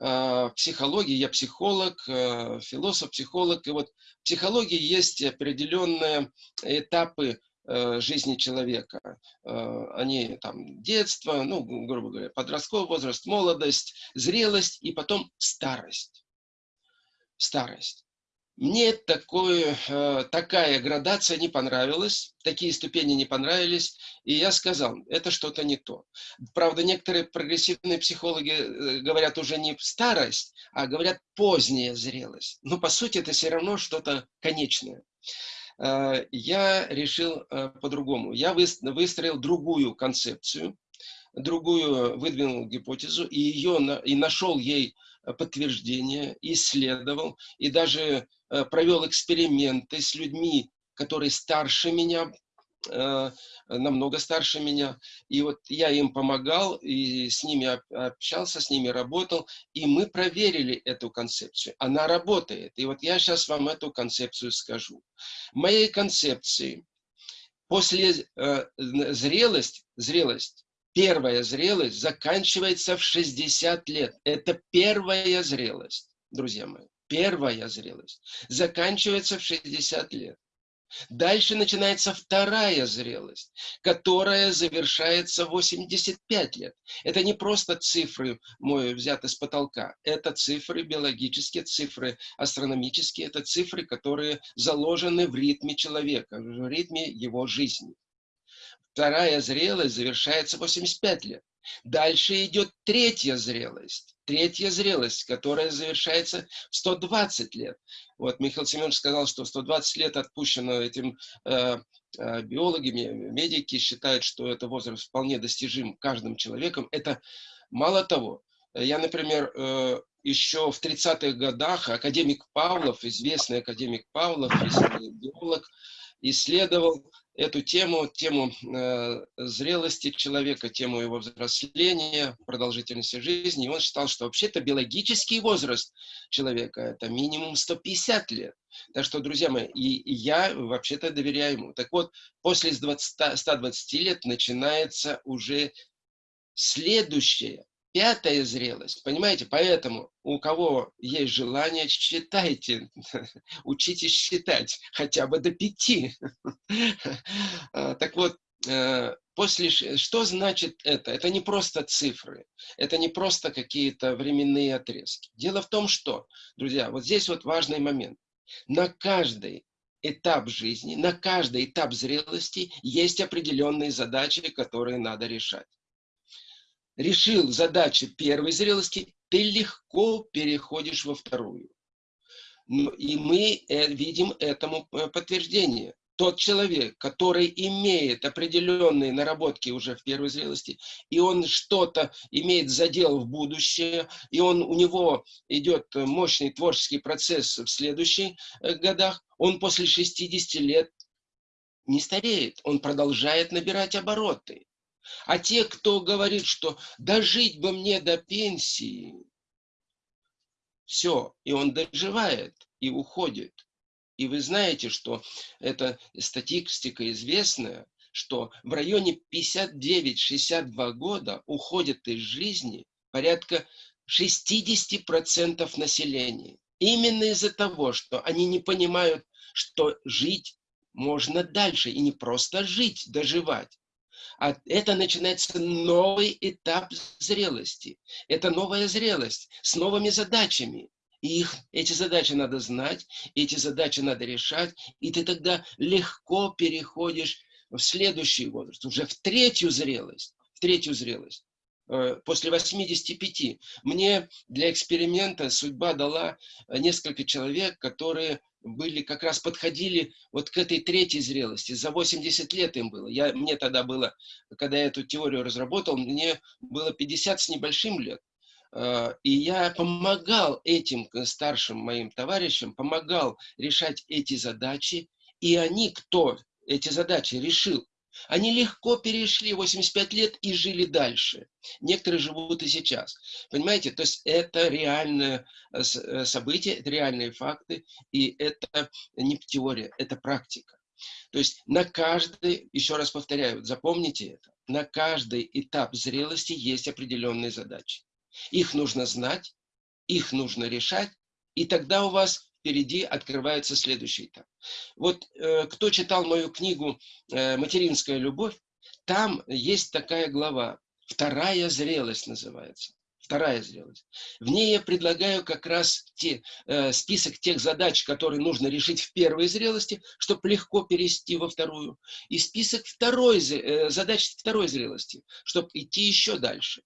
э, психологии, я психолог, э, философ, психолог, и вот в психологии есть определенные этапы жизни человека. Э, они там детство, ну, грубо говоря, подростковый возраст, молодость, зрелость и потом старость. Старость. Мне такое, э, такая градация не понравилась, такие ступени не понравились, и я сказал, это что-то не то. Правда, некоторые прогрессивные психологи э, говорят уже не старость, а говорят поздняя зрелость. Но по сути это все равно что-то конечное. Э, я решил по-другому. Я выстроил другую концепцию, другую выдвинул гипотезу, и, ее, и нашел ей подтверждение, исследовал, и даже Э, провел эксперименты с людьми, которые старше меня, э, намного старше меня. И вот я им помогал, и с ними общался, с ними работал, и мы проверили эту концепцию. Она работает. И вот я сейчас вам эту концепцию скажу. Моей концепции после э, зрелость, зрелость, первая зрелость заканчивается в 60 лет. Это первая зрелость, друзья мои первая зрелость, заканчивается в 60 лет. Дальше начинается вторая зрелость, которая завершается в 85 лет. Это не просто цифры мой взяты с потолка. Это цифры биологические, цифры астрономические. Это цифры, которые заложены в ритме человека, в ритме его жизни. Вторая зрелость завершается в 85 лет. Дальше идет третья зрелость. Третья зрелость, которая завершается в 120 лет. Вот Михаил Семенович сказал, что 120 лет отпущено этим э, э, биологами, медики считают, что это возраст вполне достижим каждым человеком. Это мало того. Я, например, э, еще в 30-х годах академик Павлов, известный академик Павлов, биолог, исследовал эту тему, тему э, зрелости человека, тему его взросления, продолжительности жизни. И он считал, что вообще-то биологический возраст человека – это минимум 150 лет. Так что, друзья мои, и, и я вообще-то доверяю ему. Так вот, после 20, 120 лет начинается уже следующее Пятая зрелость, понимаете, поэтому у кого есть желание, читайте, учитесь считать хотя бы до пяти. А, так вот, э, после, что значит это? Это не просто цифры, это не просто какие-то временные отрезки. Дело в том, что, друзья, вот здесь вот важный момент. На каждый этап жизни, на каждый этап зрелости есть определенные задачи, которые надо решать. Решил задачи первой зрелости, ты легко переходишь во вторую. И мы э, видим этому э, подтверждение тот человек, который имеет определенные наработки уже в первой зрелости, и он что-то имеет задел в будущее, и он, у него идет мощный творческий процесс в следующих э, годах, он после 60 лет не стареет, он продолжает набирать обороты. А те, кто говорит, что дожить бы мне до пенсии, все, и он доживает и уходит. И вы знаете, что это статистика известная, что в районе 59-62 года уходит из жизни порядка 60% населения. Именно из-за того, что они не понимают, что жить можно дальше, и не просто жить, доживать. А это начинается новый этап зрелости. Это новая зрелость с новыми задачами. И их, эти задачи надо знать, эти задачи надо решать, и ты тогда легко переходишь в следующий возраст, уже в третью зрелость, в третью зрелость. Э, после 85 мне для эксперимента судьба дала несколько человек, которые были, как раз подходили вот к этой третьей зрелости. За 80 лет им было. Я, мне тогда было, когда я эту теорию разработал, мне было 50 с небольшим лет. Э, и я помогал этим старшим моим товарищам, помогал решать эти задачи. И они, кто эти задачи решил, они легко перешли 85 лет и жили дальше. Некоторые живут и сейчас. Понимаете? То есть это реальное э, э, событие, это реальные факты, и это не теория, это практика. То есть на каждый, еще раз повторяю, запомните это, на каждый этап зрелости есть определенные задачи. Их нужно знать, их нужно решать, и тогда у вас впереди открывается следующий этап. Вот э, кто читал мою книгу э, «Материнская любовь», там есть такая глава, «Вторая зрелость» называется. Вторая зрелость. В ней я предлагаю как раз те, э, список тех задач, которые нужно решить в первой зрелости, чтобы легко перейти во вторую. И список второй, э, задач второй зрелости, чтобы идти еще дальше.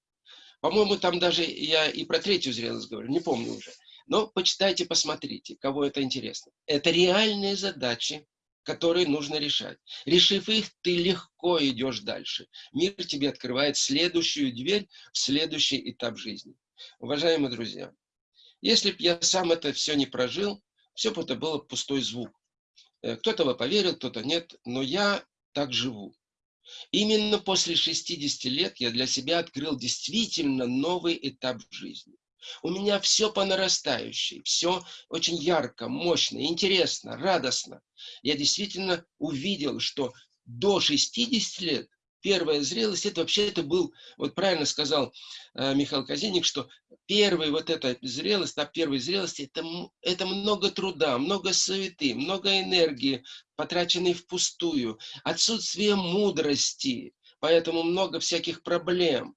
По-моему, там даже я и про третью зрелость говорю, не помню уже. Но почитайте, посмотрите, кого это интересно. Это реальные задачи, которые нужно решать. Решив их, ты легко идешь дальше. Мир тебе открывает следующую дверь в следующий этап жизни. Уважаемые друзья, если бы я сам это все не прожил, все бы это было пустой звук. Э, кто-то бы поверил, кто-то нет, но я так живу. Именно после 60 лет я для себя открыл действительно новый этап жизни. У меня все по нарастающей, все очень ярко, мощно, интересно, радостно. Я действительно увидел, что до 60 лет первая зрелость, это вообще это был, вот правильно сказал э, Михаил Казиник, что первая вот эта зрелость, этап первой зрелости, это, это много труда, много суеты, много энергии, потраченной впустую, отсутствие мудрости, поэтому много всяких проблем.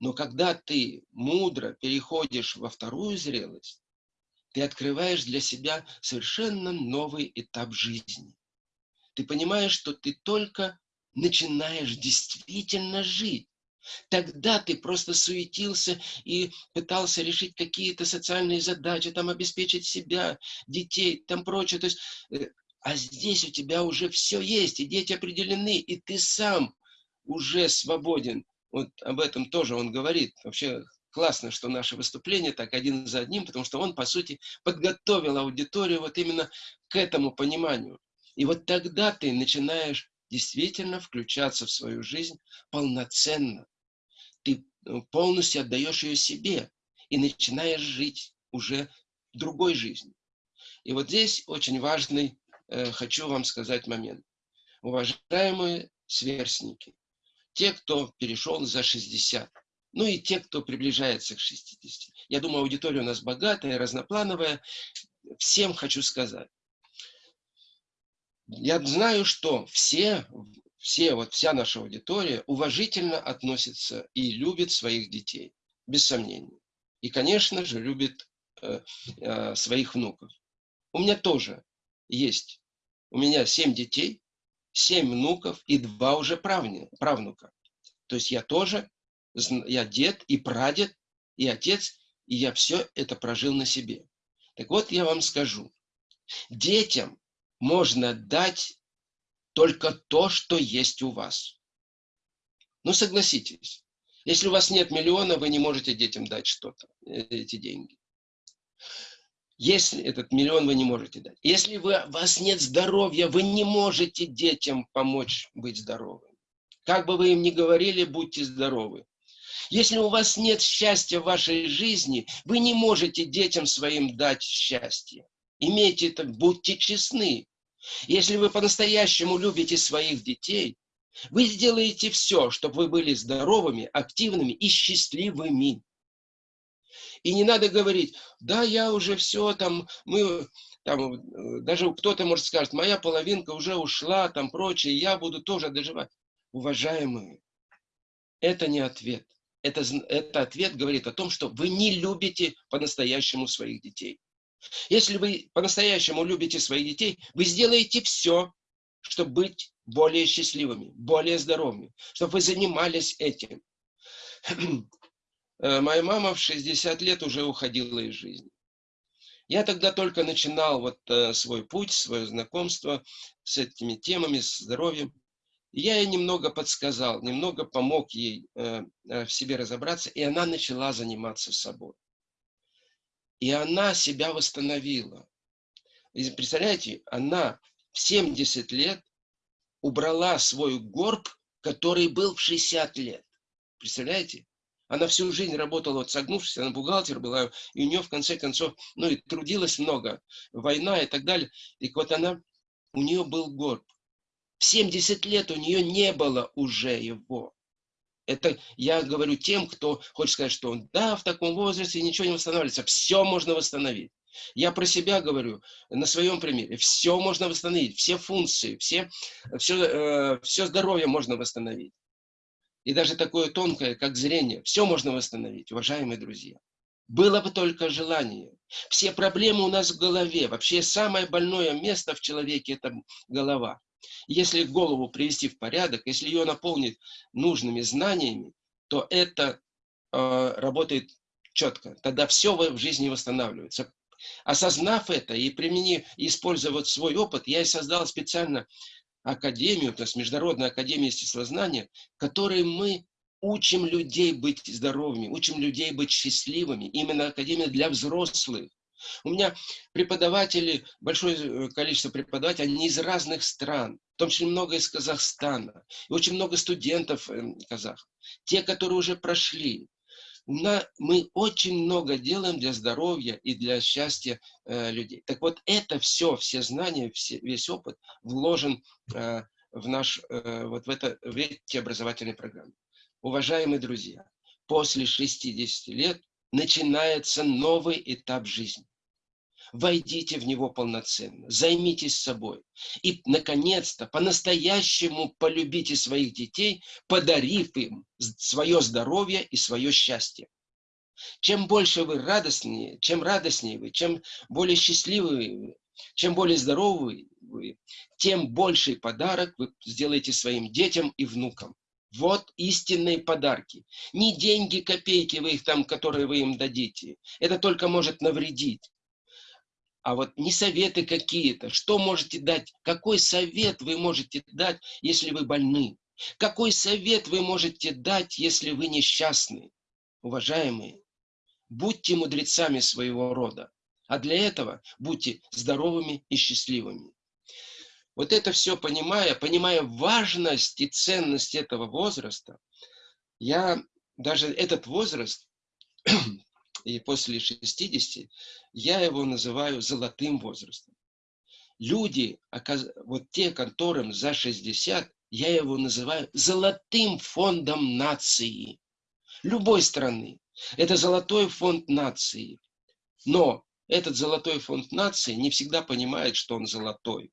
Но когда ты мудро переходишь во вторую зрелость, ты открываешь для себя совершенно новый этап жизни. Ты понимаешь, что ты только начинаешь действительно жить. Тогда ты просто суетился и пытался решить какие-то социальные задачи, там обеспечить себя, детей, там прочее. То есть, э, а здесь у тебя уже все есть, и дети определены, и ты сам уже свободен. Вот об этом тоже он говорит. Вообще классно, что наше выступление так один за одним, потому что он, по сути, подготовил аудиторию вот именно к этому пониманию. И вот тогда ты начинаешь действительно включаться в свою жизнь полноценно. Ты э, полностью отдаешь ее себе и начинаешь жить уже другой жизнью. И вот здесь очень важный, э, хочу вам сказать момент. Уважаемые сверстники, те, кто перешел за 60, ну и те, кто приближается к 60. Я думаю, аудитория у нас богатая, разноплановая. Всем хочу сказать, я знаю, что все, все, вот вся наша аудитория уважительно относится и любит своих детей, без сомнений. И, конечно же, любит э, э, своих внуков. У меня тоже есть У меня семь детей, семь внуков и два уже правнука. То есть я тоже, я дед и прадед, и отец, и я все это прожил на себе. Так вот, я вам скажу. Детям можно дать только то, что есть у вас. Ну, согласитесь. Если у вас нет миллиона, вы не можете детям дать что-то, э, эти деньги. Если этот миллион вы не можете дать. Если вы, у вас нет здоровья, вы не можете детям помочь быть здоровыми. Как бы вы им ни говорили, будьте здоровы. Если у вас нет счастья в вашей жизни, вы не можете детям своим дать счастье. Имейте это, будьте честны. Если вы по-настоящему любите своих детей, вы сделаете все, чтобы вы были здоровыми, активными и счастливыми. И не надо говорить, да, я уже все, там, мы, там, э, даже кто-то может сказать, моя половинка уже ушла, там, прочее, я буду тоже доживать. Уважаемые, это не ответ. Это, это ответ говорит о том, что вы не любите по-настоящему своих детей. Если вы по-настоящему любите своих детей, вы сделаете все, чтобы быть более счастливыми, более здоровыми, чтобы вы занимались этим. Э, моя мама в 60 лет уже уходила из жизни. Я тогда только начинал вот э, свой путь, свое знакомство с этими темами, с здоровьем. Я ей немного подсказал, немного помог ей э, в себе разобраться, и она начала заниматься собой. И она себя восстановила. И представляете, она в 70 лет убрала свой горб, который был в 60 лет. Представляете? Она всю жизнь работала, вот согнувшись, она бухгалтер была, и у нее в конце концов, ну и трудилась много, война и так далее. И вот она, у нее был горб. В 70 лет у нее не было уже его. Это я говорю тем, кто хочет сказать, что он, да, в таком возрасте ничего не восстанавливается. Все можно восстановить. Я про себя говорю, на своем примере. Все можно восстановить, все функции, все, все, э, все здоровье можно восстановить. И даже такое тонкое, как зрение, все можно восстановить, уважаемые друзья. Было бы только желание. Все проблемы у нас в голове. Вообще самое больное место в человеке – это голова. Если голову привести в порядок, если ее наполнить нужными знаниями, то это э, работает четко. Тогда все в жизни восстанавливается. Осознав это и применив, используя вот свой опыт, я и создал специально академию, то есть Международная академия естествознания, которой мы учим людей быть здоровыми, учим людей быть счастливыми. Именно академия для взрослых. У меня преподаватели, большое э, количество преподавателей, они из разных стран, в том числе много из Казахстана, и очень много студентов э, казах. Те, которые уже прошли. Мы очень много делаем для здоровья и для счастья э, людей. Так вот, это все, все знания, все, весь опыт вложен в наш, вот в, это, в эти образовательные программы. Уважаемые друзья, после 60 лет начинается новый этап жизни. Войдите в него полноценно, займитесь собой. И, наконец-то, по-настоящему полюбите своих детей, подарив им свое здоровье и свое счастье. Чем больше вы радостнее, чем радостнее вы, чем более счастливы вы, чем более здоровы вы, тем больший подарок вы сделаете своим детям и внукам. Вот истинные подарки. Не деньги, копейки вы их там, которые вы им дадите. Это только может навредить. А вот не советы какие-то. Что можете дать? Какой совет вы можете дать, если вы больны? Какой совет вы можете дать, если вы несчастны? Уважаемые, будьте мудрецами своего рода. А для этого будьте здоровыми и счастливыми. Вот это все понимая, понимая важность и ценность этого возраста, я даже этот возраст, и после 60, я его называю золотым возрастом. Люди, вот те, которым за 60, я его называю золотым фондом нации. Любой страны. Это золотой фонд нации. Но этот золотой фонд нации не всегда понимает, что он золотой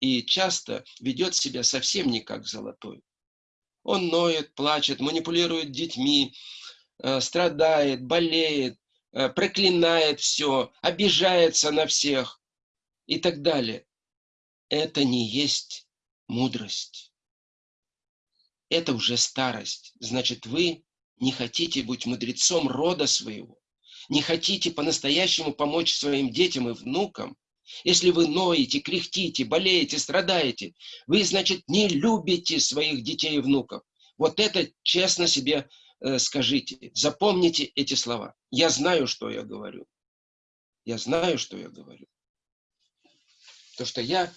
и часто ведет себя совсем не как золотой. Он ноет, плачет, манипулирует детьми, страдает, болеет, э, проклинает все, обижается на всех и так далее. это не есть мудрость. Это уже старость. Значит, вы не хотите быть мудрецом рода своего, не хотите по-настоящему помочь своим детям и внукам, если вы ноете, кряхтите, болеете, страдаете, вы, значит, не любите своих детей и внуков. Вот это честно себе э, скажите. Запомните эти слова. Я знаю, что я говорю. Я знаю, что я говорю. То, что я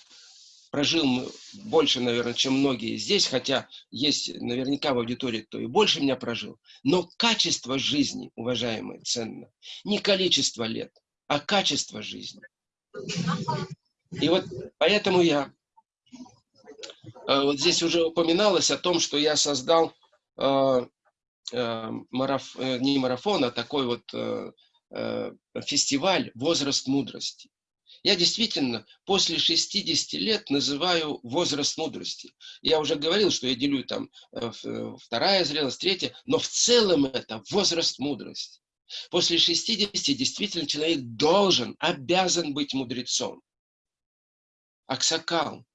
прожил больше, наверное, чем многие здесь, хотя есть наверняка в аудитории, кто и больше меня прожил. Но качество жизни, уважаемые, ценно. Не количество лет, а качество жизни. И вот поэтому я э, вот здесь уже упоминалось о том, что я создал э, э, мараф, не марафон, а такой вот фестиваль «Возраст мудрости». Я действительно после 60 лет называю возраст мудрости. Я уже говорил, что я делю там вторая зрелость, третья, но в целом это возраст мудрости. После 60 действительно человек должен, обязан быть мудрецом. Аксакал,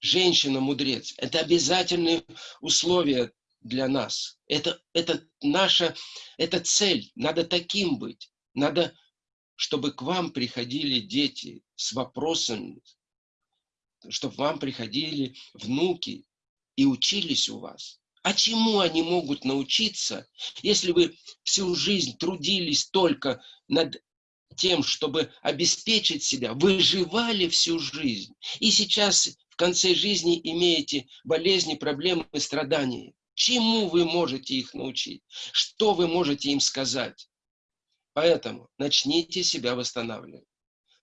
женщина-мудрец, это обязательные условия для нас. Это, это наша, это цель, надо таким быть. Надо, чтобы к вам приходили дети с вопросами, чтобы вам приходили внуки и учились у вас. А чему они могут научиться, если вы всю жизнь трудились только над тем, чтобы обеспечить себя, выживали всю жизнь, и сейчас в конце жизни имеете болезни, проблемы, страдания? Чему вы можете их научить? Что вы можете им сказать? Поэтому начните себя восстанавливать.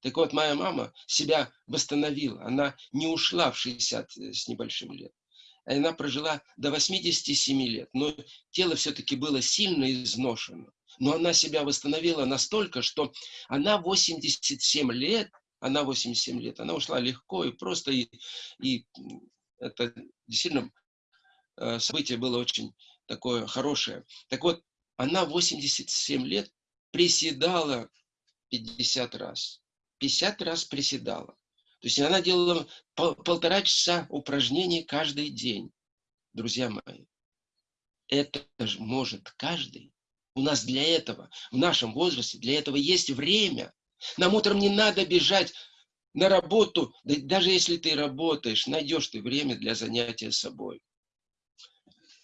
Так вот, моя мама себя восстановила. Она не ушла в 60 с небольшим лет она прожила до 87 лет, но тело все-таки было сильно изношено. Но она себя восстановила настолько, что она 87 лет, она 87 лет, она ушла легко и просто, и, и это действительно э, событие было очень такое хорошее. Так вот, она 87 лет приседала 50 раз. 50 раз приседала. То есть она делала пол, полтора часа упражнений каждый день. Друзья мои, это же может каждый. У нас для этого, в нашем возрасте, для этого есть время. Нам утром не надо бежать на работу, да даже если ты работаешь, найдешь ты время для занятия собой.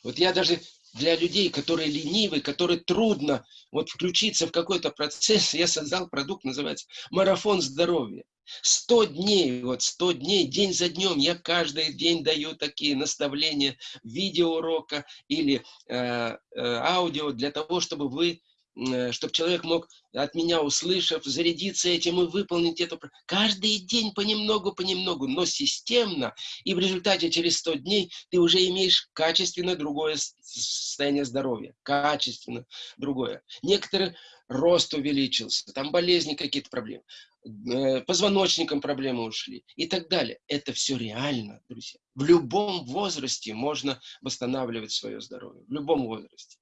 Вот я даже для людей, которые ленивы, которые трудно вот включиться в какой-то процесс, я создал продукт, называется «Марафон здоровья». Сто дней, вот сто дней, день за днем, я каждый день даю такие наставления видеоурока или э, э, аудио для того, чтобы вы чтобы человек мог от меня, услышав, зарядиться этим и выполнить это. Каждый день понемногу, понемногу, но системно. И в результате через 100 дней ты уже имеешь качественно другое состояние здоровья. Качественно другое. Некоторые рост увеличился, там болезни какие-то проблемы, э, позвоночником проблемы ушли и так далее. Это все реально, друзья. В любом возрасте можно восстанавливать свое здоровье. В любом возрасте.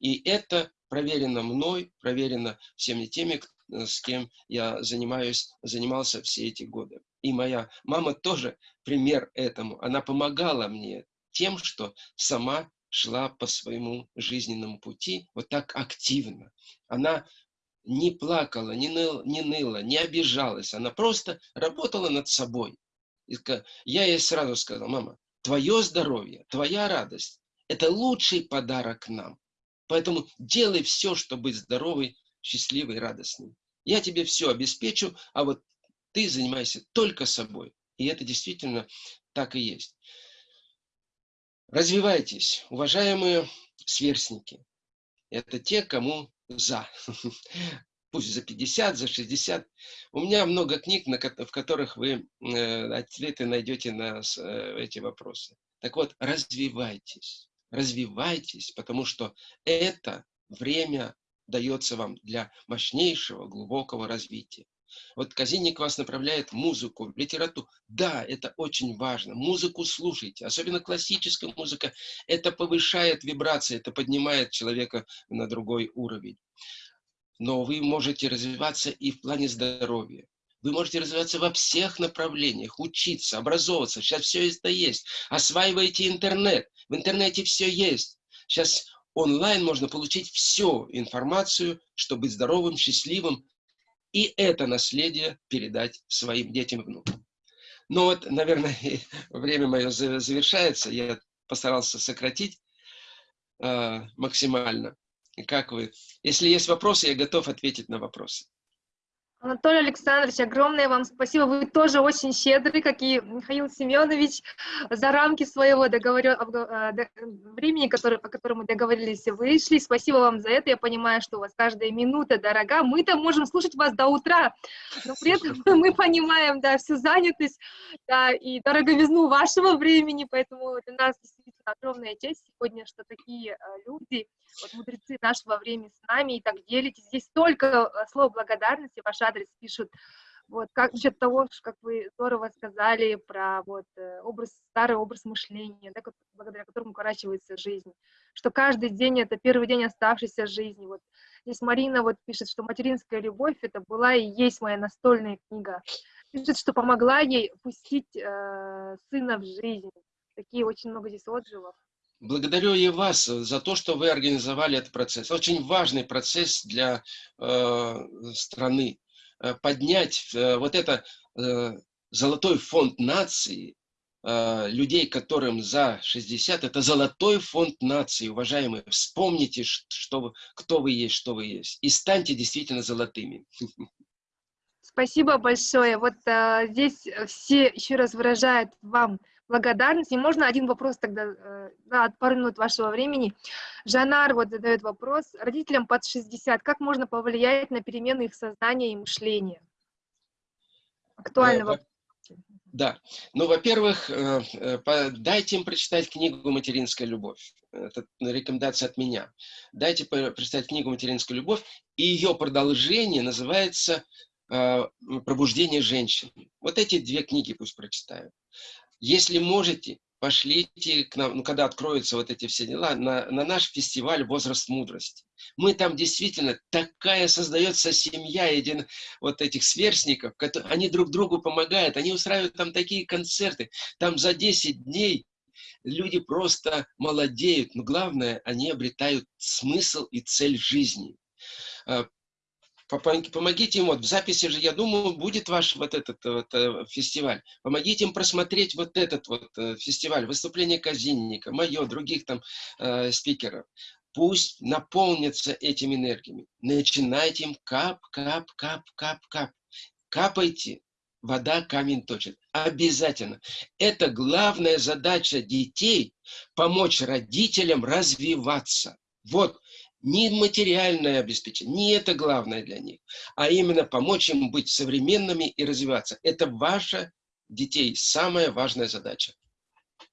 И это проверено мной, проверено всеми теми, э, с кем я занимаюсь, занимался все эти годы. И моя мама тоже пример этому. Она помогала мне тем, что сама шла по своему жизненному пути вот так активно. Она не плакала, не ныла, не, ныла, не обижалась. Она просто работала над собой. И я ей сразу сказал, мама, твое здоровье, твоя радость – это лучший подарок нам. Поэтому делай все, чтобы быть здоровой, счастливой, радостной. Я тебе все обеспечу, а вот ты занимайся только собой. И это действительно так и есть. Развивайтесь, уважаемые сверстники. Это те, кому за. Пусть за 50, за 60. У меня много книг, в которых вы э, ответы найдете на э, эти вопросы. Так вот, развивайтесь развивайтесь, потому что это время дается вам для мощнейшего, глубокого развития. Вот Казинник вас направляет музыку, литературу. Да, это очень важно. Музыку слушайте, особенно классическая музыка. Это повышает вибрации, это поднимает человека на другой уровень. Но вы можете развиваться и в плане здоровья. Вы можете развиваться во всех направлениях, учиться, образовываться. Сейчас все это есть. Осваивайте интернет. В интернете все есть. Сейчас онлайн можно получить всю информацию, чтобы быть здоровым, счастливым, и это наследие передать своим детям и внукам. Ну вот, наверное, время мое завершается. Я постарался сократить э, максимально. Как вы? Если есть вопросы, я готов ответить на вопросы. Анатолий Александрович, огромное вам спасибо. Вы тоже очень щедрый, как и Михаил Семенович, за рамки своего договор... А, времени, который, о котором мы договорились, вышли. Спасибо вам за это. Я понимаю, что у вас каждая минута дорога. Мы-то можем слушать вас до утра, но при этом мы понимаем, да, всю занятость, да, и дороговизну вашего времени, поэтому для нас огромная честь сегодня, что такие э, люди, вот мудрецы нашего времени с нами, и так делитесь. Здесь столько э, слов благодарности, ваш адрес пишут. Вот, как насчет того, как вы здорово сказали про вот, э, образ, старый образ мышления, да, благодаря которому укорачивается жизнь, что каждый день это первый день оставшейся жизни. Вот здесь Марина вот пишет, что материнская любовь это была и есть моя настольная книга. Пишет, что помогла ей пустить э, сына в жизнь. Такие очень много здесь отзывов. Благодарю и вас за то, что вы организовали этот процесс. Очень важный процесс для э, страны. Э, поднять э, вот это э, золотой фонд нации, э, людей, которым за 60, это золотой фонд нации, уважаемые. Вспомните, что вы, кто вы есть, что вы есть. И станьте действительно золотыми. Спасибо большое. Вот а, здесь все еще раз выражают вам благодарность. И можно один вопрос тогда, э, да, пару минут вашего времени. Жанар вот задает вопрос. Родителям под 60, как можно повлиять на перемены их сознания и мышления? Актуальный э, вопрос. Да. Ну, во-первых, э, дайте им прочитать книгу «Материнская любовь». Это рекомендация от меня. Дайте прочитать книгу «Материнская любовь», и ее продолжение называется «Пробуждение женщины». Вот эти две книги пусть прочитают. Если можете, пошлите к нам, ну, когда откроются вот эти все дела, на, на наш фестиваль «Возраст мудрости». Мы там действительно, такая создается семья един, вот этих сверстников, которые, они друг другу помогают, они устраивают там такие концерты, там за 10 дней люди просто молодеют, но главное, они обретают смысл и цель жизни. Помогите им, вот в записи же, я думаю, будет ваш вот этот вот, э, фестиваль. Помогите им просмотреть вот этот вот э, фестиваль, выступление Казинника, мое, других там э, спикеров. Пусть наполнятся этими энергиями. Начинайте им кап, кап, кап, кап, кап. Капайте, вода камень точит. Обязательно. Это главная задача детей – помочь родителям развиваться. Вот не материальное обеспечение, не это главное для них, а именно помочь им быть современными и развиваться. Это ваша детей самая важная задача.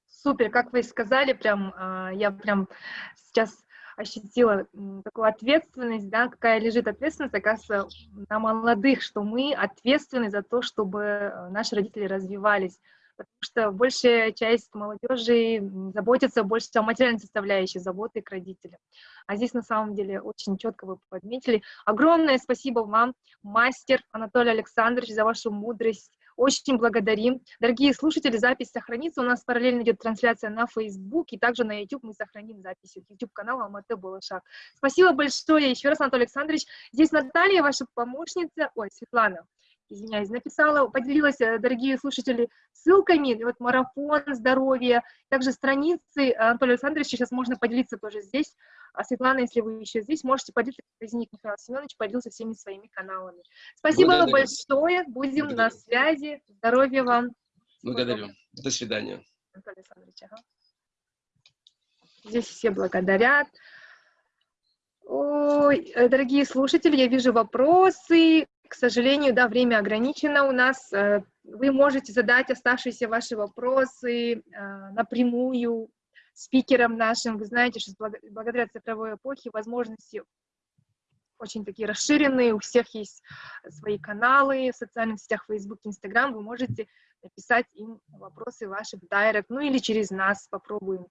Супер, как вы сказали, прям а, я прям сейчас ощутила такую ответственность, да, какая лежит ответственность, оказывается, на молодых, что мы ответственны за то, чтобы э, наши родители развивались потому что большая часть молодежи заботится больше о материальной составляющей заботы к родителям. А здесь на самом деле очень четко вы подметили. Огромное спасибо вам, мастер Анатолий Александрович, за вашу мудрость. Очень благодарим. Дорогие слушатели, запись сохранится. У нас параллельно идет трансляция на Facebook, и также на YouTube мы сохраним запись. YouTube-канал Алматы Балашак. Спасибо большое еще раз, Анатолий Александрович. Здесь Наталья, ваша помощница, ой, Светлана извиняюсь, написала, поделилась, э, дорогие слушатели, ссылками, вот марафон здоровья, также страницы Анатолия Александровича, сейчас можно поделиться тоже здесь. А Светлана, если вы еще здесь, можете поделиться, из них Михаил Семенович поделился всеми своими каналами. Спасибо Благодарю. большое, будем Благодарю. на связи, здоровья вам. Благодарю, до свидания. Анатолий Александрович, ага. Здесь все благодарят. Ой, э, дорогие слушатели, я вижу вопросы. К сожалению, да, время ограничено у нас. Э, вы можете задать оставшиеся ваши вопросы э, напрямую спикерам нашим. Вы знаете, что благодаря цифровой эпохе возможности очень такие расширенные, у всех есть свои каналы в социальных сетях Facebook, Instagram, вы можете написать им вопросы ваши в директ, ну или через нас попробуем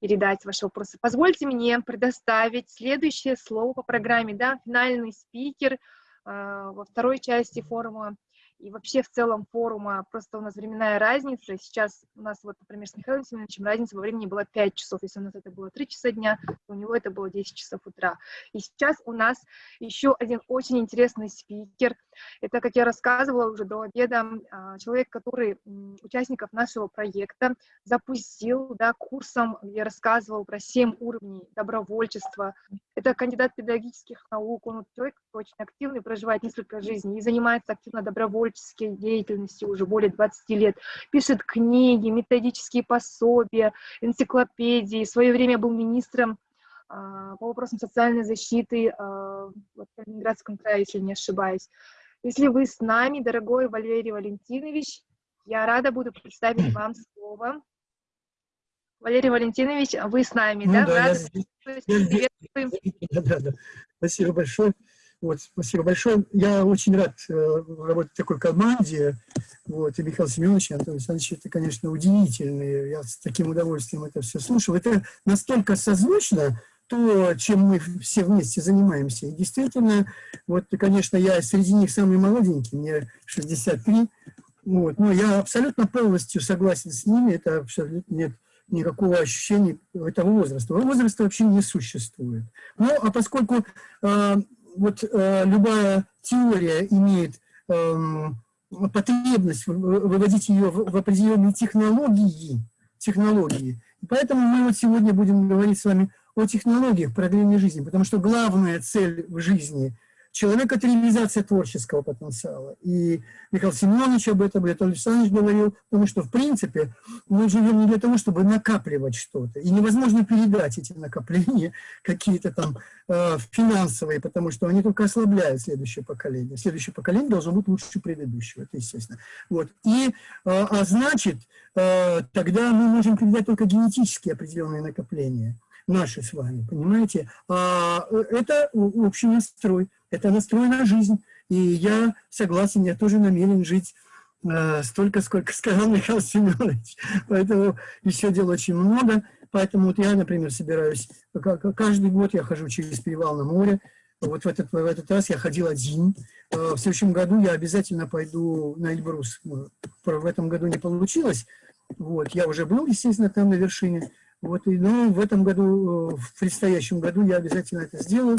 передать ваши вопросы. Позвольте мне предоставить следующее слово по программе, да, финальный спикер – во второй части форума и вообще в целом форума, просто у нас временная разница. Сейчас у нас, вот, например, с Михаилом Семеновичем разница во времени была 5 часов. Если у нас это было 3 часа дня, то у него это было 10 часов утра. И сейчас у нас еще один очень интересный спикер. Это, как я рассказывала уже до обеда, а, человек, который участников нашего проекта запустил да, курсом, где рассказывал про 7 уровней добровольчества. Это кандидат педагогических наук, он человек очень активный, проживает несколько жизней и занимается активно добровольческой деятельностью уже более 20 лет. Пишет книги, методические пособия, энциклопедии. В свое время был министром а, по вопросам социальной защиты а, в Калининградском крае, если не ошибаюсь. Если вы с нами, дорогой Валерий Валентинович, я рада буду представить вам слово. Валерий Валентинович, вы с нами, ну, да? да я, да, да, да. Спасибо большое. Вот, спасибо большое. Я очень рад э, работать в такой команде. Вот, и Михаил Семенович, и Антон Александрович, это, конечно, удивительно. Я с таким удовольствием это все слушал. Это настолько созвучно, то, чем мы все вместе занимаемся. И действительно, вот, конечно, я среди них самый молоденький, мне 63, вот, но я абсолютно полностью согласен с ними, это абсолютно нет никакого ощущения этого возраста. Возраста вообще не существует. Ну, а поскольку э, вот э, любая теория имеет э, потребность выводить ее в, в определенные технологии, технологии, поэтому мы вот сегодня будем говорить с вами о технологиях продления жизни, потому что главная цель в жизни человека – это реализация творческого потенциала. И Михаил Семенович об этом, Леонид Александрович говорил, потому что, в принципе, мы живем не для того, чтобы накапливать что-то. И невозможно передать эти накопления какие-то там э, финансовые, потому что они только ослабляют следующее поколение. Следующее поколение должно быть лучше предыдущего, это естественно. Вот. И, э, а значит, э, тогда мы можем передать только генетически определенные накопления наши с вами, понимаете? А э, это общий настрой, это настрой на жизнь. И я согласен, я тоже намерен жить э, столько, сколько сказал Михаил Семенович. Поэтому еще дел очень много. Поэтому вот я, например, собираюсь, каждый год я хожу через перевал на море. Вот в этот, в этот раз я ходил один. Э, в следующем году я обязательно пойду на Эльбрус. В этом году не получилось. Вот, я уже был, естественно, там на вершине. Вот, и, ну, в этом году, э, в предстоящем году я обязательно это сделаю,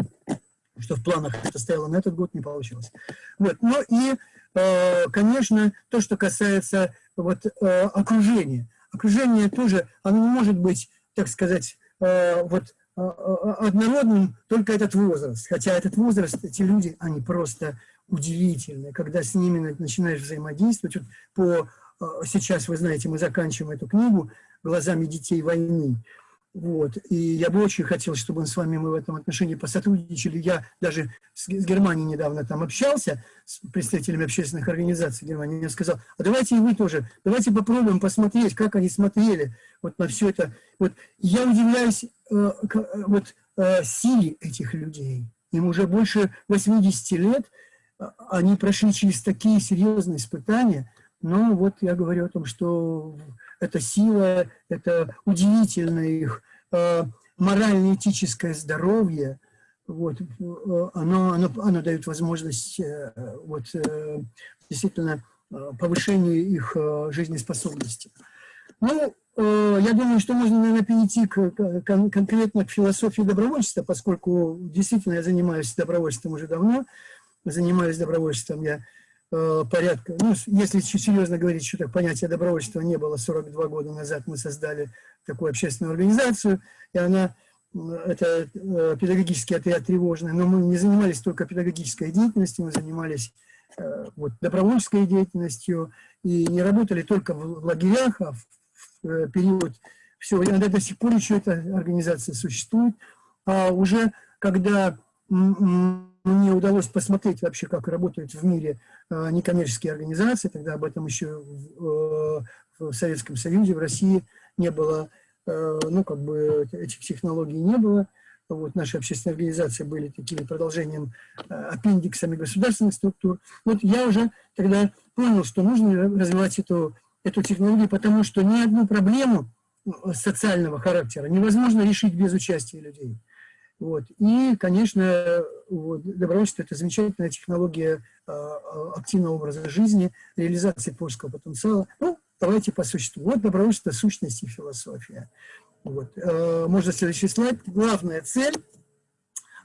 что в планах это стояло на этот год, не получилось. Вот, ну и, э, конечно, то, что касается вот, э, окружения. Окружение тоже, оно не может быть, так сказать, вот, однородным только этот возраст. Хотя этот возраст, эти люди, они просто удивительные. Когда с ними начинаешь взаимодействовать, вот по, сейчас, вы знаете, мы заканчиваем эту книгу, глазами детей войны. Вот. И я бы очень хотел, чтобы с вами мы в этом отношении посотрудничали. Я даже с Германией недавно там общался, с представителями общественных организаций Германии. Я сказал, а давайте и вы тоже, давайте попробуем посмотреть, как они смотрели вот на все это. Вот. Я удивляюсь э, к, вот, э, силе этих людей. Им уже больше 80 лет, они прошли через такие серьезные испытания. Но вот я говорю о том, что это сила, это удивительное их э, морально-этическое здоровье, вот, э, оно, оно, оно дает возможность э, вот, действительно повышению их жизнеспособности. Ну, я думаю, что можно, наверное, перейти к, к, конкретно к философии добровольчества, поскольку действительно я занимаюсь добровольством уже давно, занимаюсь добровольством я Э, порядка, ну, если серьезно говорить, что так понятие добровольчества не было 42 года назад, мы создали такую общественную организацию, и она, это э, педагогический отряд тревожный, но мы не занимались только педагогической деятельностью, мы занимались э, вот, добровольческой деятельностью и не работали только в лагерях, а в период все, иногда до сих пор еще эта организация существует, а уже когда мне удалось посмотреть вообще, как работают в мире э, некоммерческие организации, тогда об этом еще в, э, в Советском Союзе, в России не было, э, ну, как бы этих технологий не было. Вот наши общественные организации были такими продолжением, аппендиксами государственных структур. Вот я уже тогда понял, что нужно развивать эту, эту технологию, потому что ни одну проблему социального характера невозможно решить без участия людей. Вот. И, конечно, вот, добровольчество – это замечательная технология активного образа жизни, реализации творческого потенциала. Ну, давайте по существу. Вот добровольчество, сущность и философия. Вот. Можно следующий слайд. Главная цель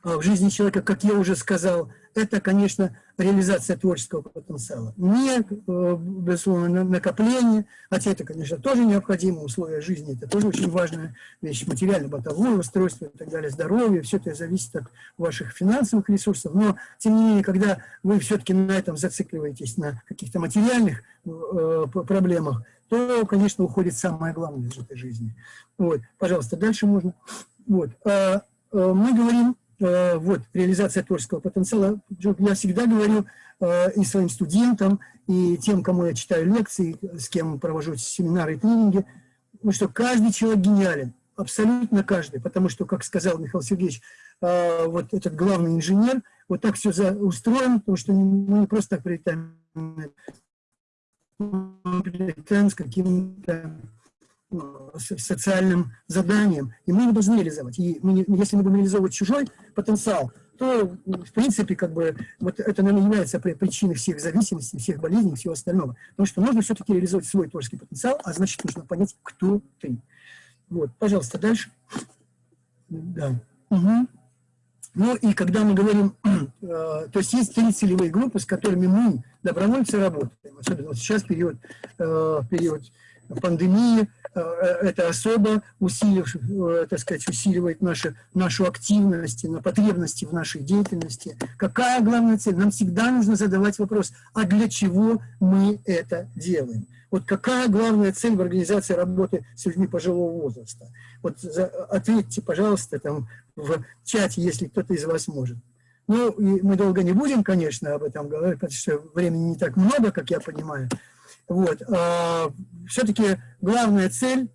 в жизни человека, как я уже сказал, это, конечно, реализация творческого потенциала. Не, э, безусловно, накопление, хотя это, конечно, тоже необходимое условие жизни, это тоже очень важная вещь, материально-бытовое устройство и так далее, здоровье, все это зависит от ваших финансовых ресурсов, но, тем не менее, когда вы все-таки на этом зацикливаетесь, на каких-то материальных э, проблемах, то, конечно, уходит самое главное из этой жизни. Вот, пожалуйста, дальше можно. Вот, э, э, мы говорим вот, реализация творческого потенциала. Я всегда говорю э, и своим студентам, и тем, кому я читаю лекции, с кем провожу семинары и тренинги, что каждый человек гениален, абсолютно каждый, потому что, как сказал Михаил Сергеевич, э, вот этот главный инженер, вот так все устроено, потому что мы не просто так прилетаем, мы прилетаем с каким-то социальным заданием, и мы его должны реализовать. И мы, если мы будем реализовывать чужой потенциал, то, в принципе, как бы, вот это, наверное, является причиной всех зависимостей, всех болезней, всего остального. Потому что нужно все-таки реализовать свой творческий потенциал, а значит, нужно понять, кто ты. Вот, пожалуйста, дальше. Да. Угу. Ну и когда мы говорим, э, то есть есть три целевые группы, с которыми мы, добровольцы, работаем. Особенно вот сейчас период, э, период пандемии, э, это особо усилив, э, так сказать, усиливает наши, нашу активность, на потребности в нашей деятельности. Какая главная цель? Нам всегда нужно задавать вопрос, а для чего мы это делаем? Вот какая главная цель в организации работы с людьми пожилого возраста? Вот за, ответьте, пожалуйста, там в чате, если кто-то из вас может. Ну, и мы долго не будем, конечно, об этом говорить, потому что времени не так много, как я понимаю. Вот. А, Все-таки главная цель,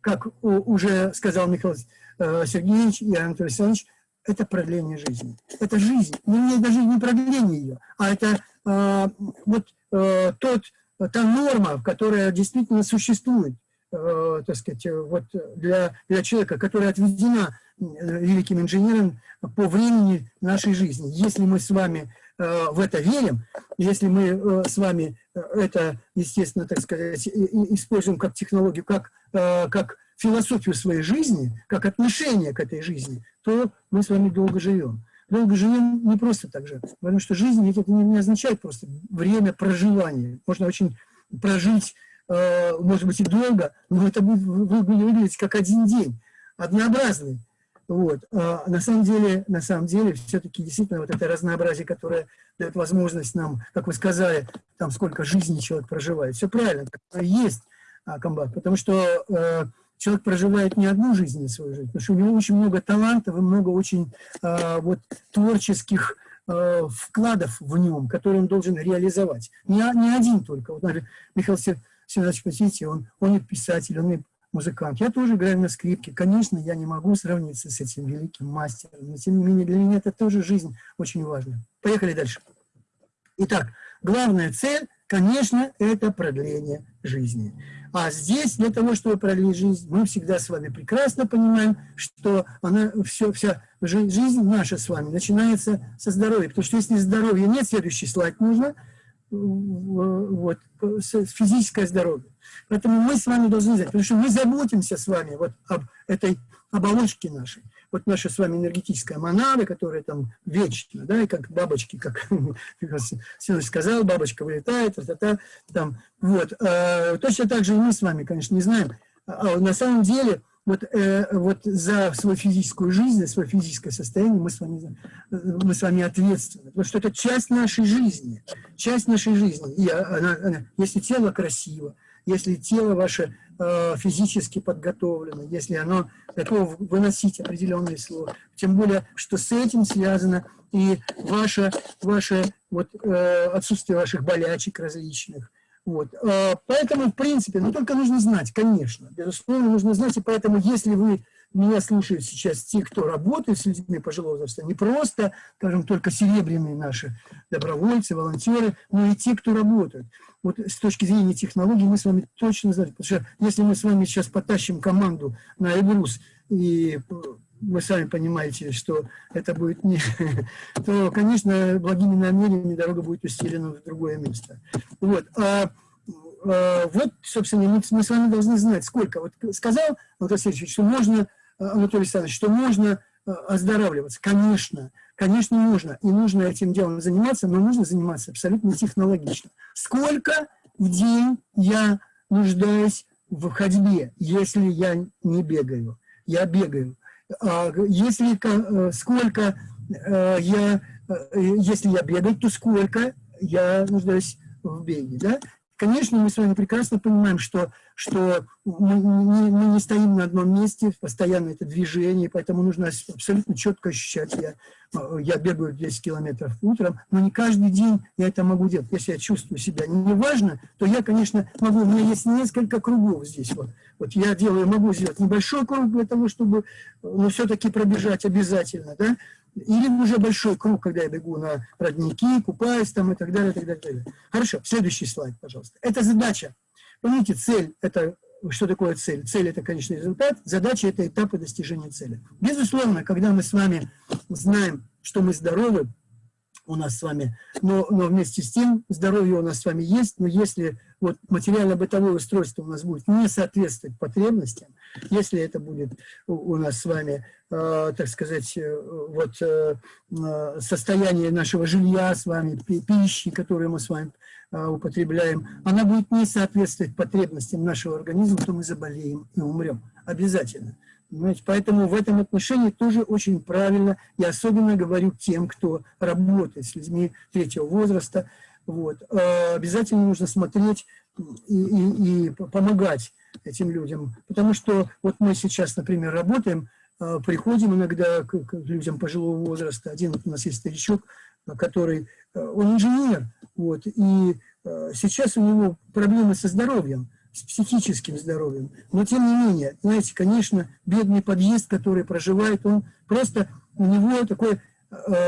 как уже сказал Михаил э, Сергеевич и Анатолий Александрович, это продление жизни. Это жизнь. Ну, не даже не продление ее, а это а, вот а, тот, та норма, которая действительно существует, а, так сказать, вот для, для человека, которая отведена великим инженером по времени нашей жизни. Если мы с вами Э, в это верим, если мы э, с вами э, это, естественно, так сказать, используем как технологию, как, как философию своей жизни, как отношение к этой жизни, то мы с вами долго живем. Долго живем не просто так же, потому что жизнь это не означает просто время проживания. Можно очень прожить, может быть, и долго, но это будет выглядеть как один день, однообразный. Вот. А на самом деле, на самом деле, все-таки действительно вот это разнообразие, которое дает возможность нам, как вы сказали, там сколько жизней человек проживает. Все правильно, есть а, комбат, потому что э, человек проживает не одну жизнь, не свою жизнь, потому что у него очень много талантов и много очень э, вот творческих э, вкладов в нем, которые он должен реализовать. Не, не один только. Вот, например, Михаил Сергеевич, посмотрите, он, он и писатель, он и музыкант. Я тоже играю на скрипке. Конечно, я не могу сравниться с этим великим мастером, но тем не менее для меня это тоже жизнь очень важна. Поехали дальше. Итак, главная цель, конечно, это продление жизни. А здесь для того, чтобы продлить жизнь, мы всегда с вами прекрасно понимаем, что она, все, вся жизнь наша с вами начинается со здоровья. Потому что если здоровья нет, следующий слайд нужно, вот, физическое здоровье. Поэтому мы с вами должны знать, потому что мы заботимся с вами вот об этой оболочке нашей. Вот наша с вами энергетическая монада, которая там вечна, да, и как бабочки, как Силыч сказал, бабочка вылетает, та -та -та, там, вот. А, точно так же и мы с вами, конечно, не знаем. А на самом деле, вот, э, вот за свою физическую жизнь, за свое физическое состояние мы с, вами, мы с вами ответственны. Потому что это часть нашей жизни. Часть нашей жизни. И она, она, если тело красиво, если тело ваше э, физически подготовлено, если оно готово выносить определенные слова. Тем более, что с этим связано и ваше, ваше вот, э, отсутствие ваших болячек различных. Вот. Э, поэтому, в принципе, ну только нужно знать, конечно, безусловно, нужно знать, и поэтому, если вы меня слушают сейчас те, кто работает с людьми пожилого возраста, не просто, скажем, только серебряные наши добровольцы, волонтеры, но и те, кто работают. Вот с точки зрения технологий мы с вами точно знаем, потому что если мы с вами сейчас потащим команду на Эльбрус и вы сами понимаете, что это будет не... то, конечно, благими намерениями дорога будет устелена в другое место. Вот. А, а, вот, собственно, мы, с вами должны знать, сколько. Вот сказал Анатолий Алексеевич, что можно, Анатолий Александрович, что можно оздоравливаться. Конечно, конечно, нужно. И нужно этим делом заниматься, но нужно заниматься абсолютно технологично. Сколько в день я нуждаюсь в ходьбе, если я не бегаю? Я бегаю. А если э, сколько э, я, э, если я бегаю, то сколько я нуждаюсь в беге, да? Конечно, мы с вами прекрасно понимаем, что, что мы, не, мы не стоим на одном месте, постоянно это движение, поэтому нужно абсолютно четко ощущать. Я, я бегаю 10 километров утром, но не каждый день я это могу делать. Если я чувствую себя неважно, то я, конечно, могу, у меня есть несколько кругов здесь. Вот, вот я делаю, могу сделать небольшой круг для того, чтобы, но все-таки пробежать обязательно, да, или уже большой круг, когда я бегу на родники, купаюсь там и так далее, и так далее, и так далее. Хорошо, следующий слайд, пожалуйста. Это задача. Помните, цель – это что такое цель? Цель – это конечный результат, задача – это этапы достижения цели. Безусловно, когда мы с вами знаем, что мы здоровы, у нас с вами, но, но вместе с тем здоровье у нас с вами есть, но если вот материально-бытовое устройство у нас будет не соответствовать потребностям, если это будет у нас с вами, так сказать, э, вот э, э, состояние нашего жилья с вами, пищи, которую мы с вами э, употребляем, она будет не соответствовать потребностям нашего организма, то мы заболеем и умрем. Обязательно. Понимаете? Поэтому в этом отношении тоже очень правильно, я особенно говорю тем, кто работает с людьми третьего возраста, вот, э, обязательно нужно смотреть и, и, и помогать этим людям. Потому что вот мы сейчас, например, работаем, э, приходим иногда к, к людям пожилого возраста. Один у нас есть старичок, который, э, он инженер, вот, и сейчас у него проблемы со здоровьем с психическим здоровьем. Но тем не менее, знаете, конечно, бедный подъезд, который проживает, он просто, у него такое э,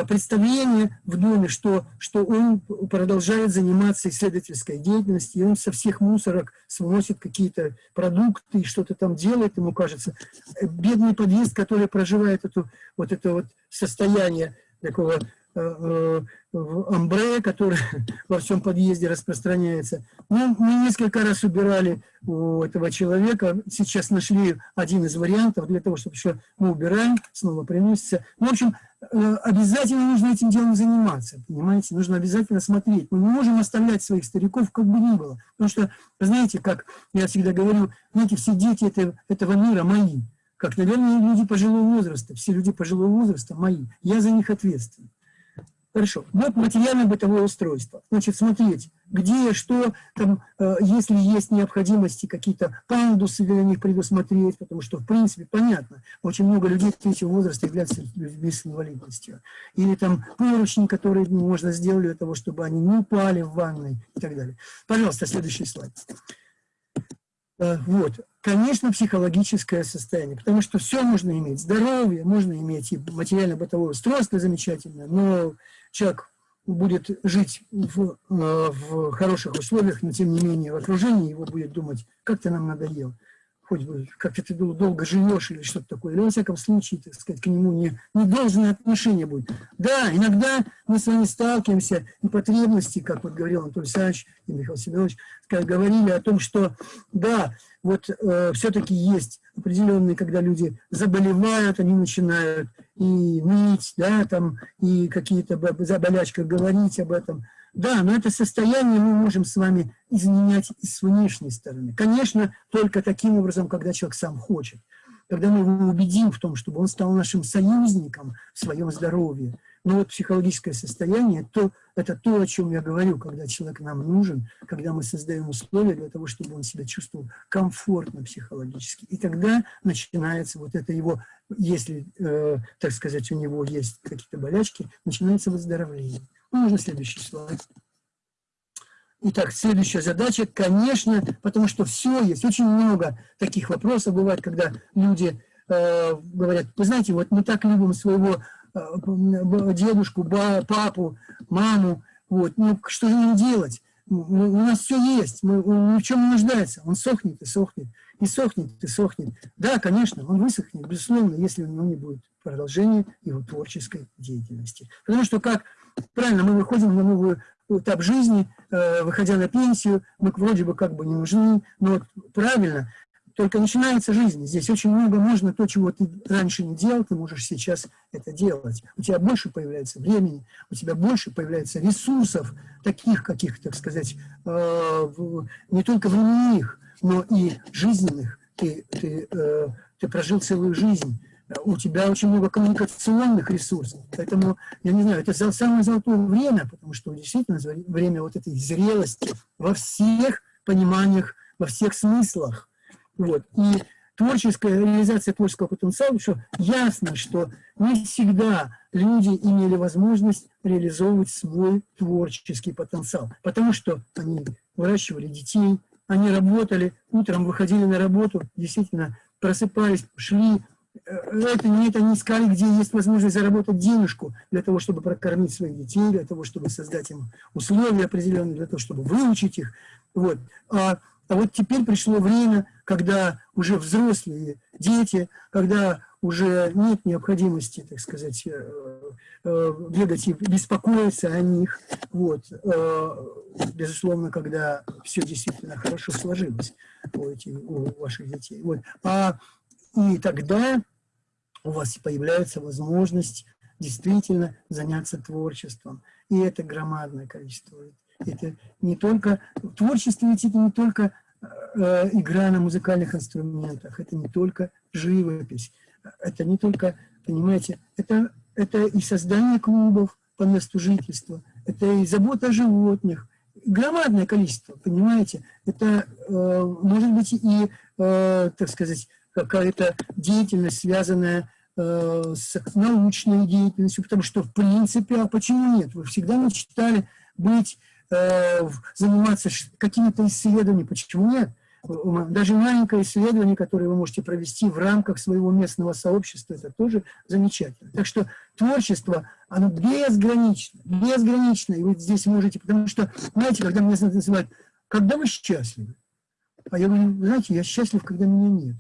представление в доме, что, что он продолжает заниматься исследовательской деятельностью, и он со всех мусорок сносит какие-то продукты и что-то там делает, ему кажется. Э, бедный подъезд, который проживает эту, вот это вот состояние такого Э, э, амбре, который во всем подъезде распространяется. Ну, мы несколько раз убирали у этого человека, сейчас нашли один из вариантов для того, чтобы еще мы убираем, снова приносится. Ну, в общем, э, обязательно нужно этим делом заниматься, понимаете, нужно обязательно смотреть. Мы не можем оставлять своих стариков как бы ни было, потому что, знаете, как я всегда говорю, знаете, все дети этого, этого мира мои, как, наверное, люди пожилого возраста, все люди пожилого возраста мои, я за них ответственен. Хорошо. Вот материальное бытовое устройство. Значит, смотреть, где, что, там, э, если есть необходимости, какие-то пандусы для них предусмотреть, потому что, в принципе, понятно, очень много людей третьего возраста являются людьми с инвалидностью. Или там поручни, которые можно сделать для того, чтобы они не упали в ванной и так далее. Пожалуйста, следующий слайд. Э, вот. Конечно, психологическое состояние, потому что все можно иметь. Здоровье, можно иметь и материально-бытовое устройство замечательное, но человек будет жить в, э, в хороших условиях, но тем не менее в окружении его будет думать, как ты нам надоел хоть бы как-то ты долго живешь или что-то такое, или во всяком случае, так сказать, к нему не, не должное отношение будет. Да, иногда мы с вами сталкиваемся, и потребности, как вот говорил Анатолий Александрович и Михаил Семенович, говорили о том, что да, вот э, все-таки есть определенные, когда люди заболевают, они начинают и ныть, да, там, и какие-то болячки говорить об этом, да, но это состояние мы можем с вами изменять и с внешней стороны. Конечно, только таким образом, когда человек сам хочет. Когда мы его убедим в том, чтобы он стал нашим союзником в своем здоровье. Но вот психологическое состояние то, – это то, о чем я говорю, когда человек нам нужен, когда мы создаем условия для того, чтобы он себя чувствовал комфортно психологически. И тогда начинается вот это его, если, э, так сказать, у него есть какие-то болячки, начинается выздоровление. Можно следующий слайд. Итак, следующая задача, конечно, потому что все есть, очень много таких вопросов бывает, когда люди э, говорят, вы знаете, вот мы так любим своего дедушку, ба, папу, маму, вот, ну что же нам делать? У нас все есть, мы, он в чем не нуждается, он сохнет и сохнет. и сохнет, и сохнет. Да, конечно, он высохнет, безусловно, если у него не будет продолжения его творческой деятельности. Потому что, как правильно, мы выходим на новый этап жизни, э, выходя на пенсию, мы вроде бы как бы не нужны, но вот правильно, только начинается жизнь. Здесь очень много можно, то, чего ты раньше не делал, ты можешь сейчас это делать. У тебя больше появляется времени, у тебя больше появляется ресурсов, таких каких, так сказать, э, не только временных, но и жизненных. Ты, ты, э, ты прожил целую жизнь у тебя очень много коммуникационных ресурсов. Поэтому, я не знаю, это самое золотое время, потому что действительно время вот этой зрелости во всех пониманиях, во всех смыслах. Вот. И творческая реализация творческого потенциала, что ясно, что не всегда люди имели возможность реализовывать свой творческий потенциал, потому что они выращивали детей, они работали, утром выходили на работу, действительно просыпались, шли, э, это не это не искали, где есть возможность заработать денежку для того, чтобы прокормить своих детей, для того, чтобы создать им условия определенные, для того, чтобы выучить их. Вот. А а вот теперь пришло время, когда уже взрослые дети, когда уже нет необходимости, так сказать, э, э, бегать и беспокоиться о них. Вот. Э, безусловно, когда все действительно хорошо сложилось у, этих, у ваших детей. Вот. А, и тогда у вас появляется возможность действительно заняться творчеством. И это громадное количество это не только... Творчество ведь это не только э, игра на музыкальных инструментах, это не только живопись, это не только, понимаете, это, это и создание клубов по месту жительства, это и забота о животных, громадное количество, понимаете, это э, может быть и, э, так сказать, какая-то деятельность, связанная э, с научной деятельностью, потому что, в принципе, а почему нет? Вы всегда мечтали быть заниматься какими-то исследованиями. Почему нет? Даже маленькое исследование, которое вы можете провести в рамках своего местного сообщества, это тоже замечательно. Так что творчество, оно безгранично, безгранично. И вы здесь можете, потому что, знаете, когда меня называют, когда вы счастливы? А я говорю, знаете, я счастлив, когда меня нет.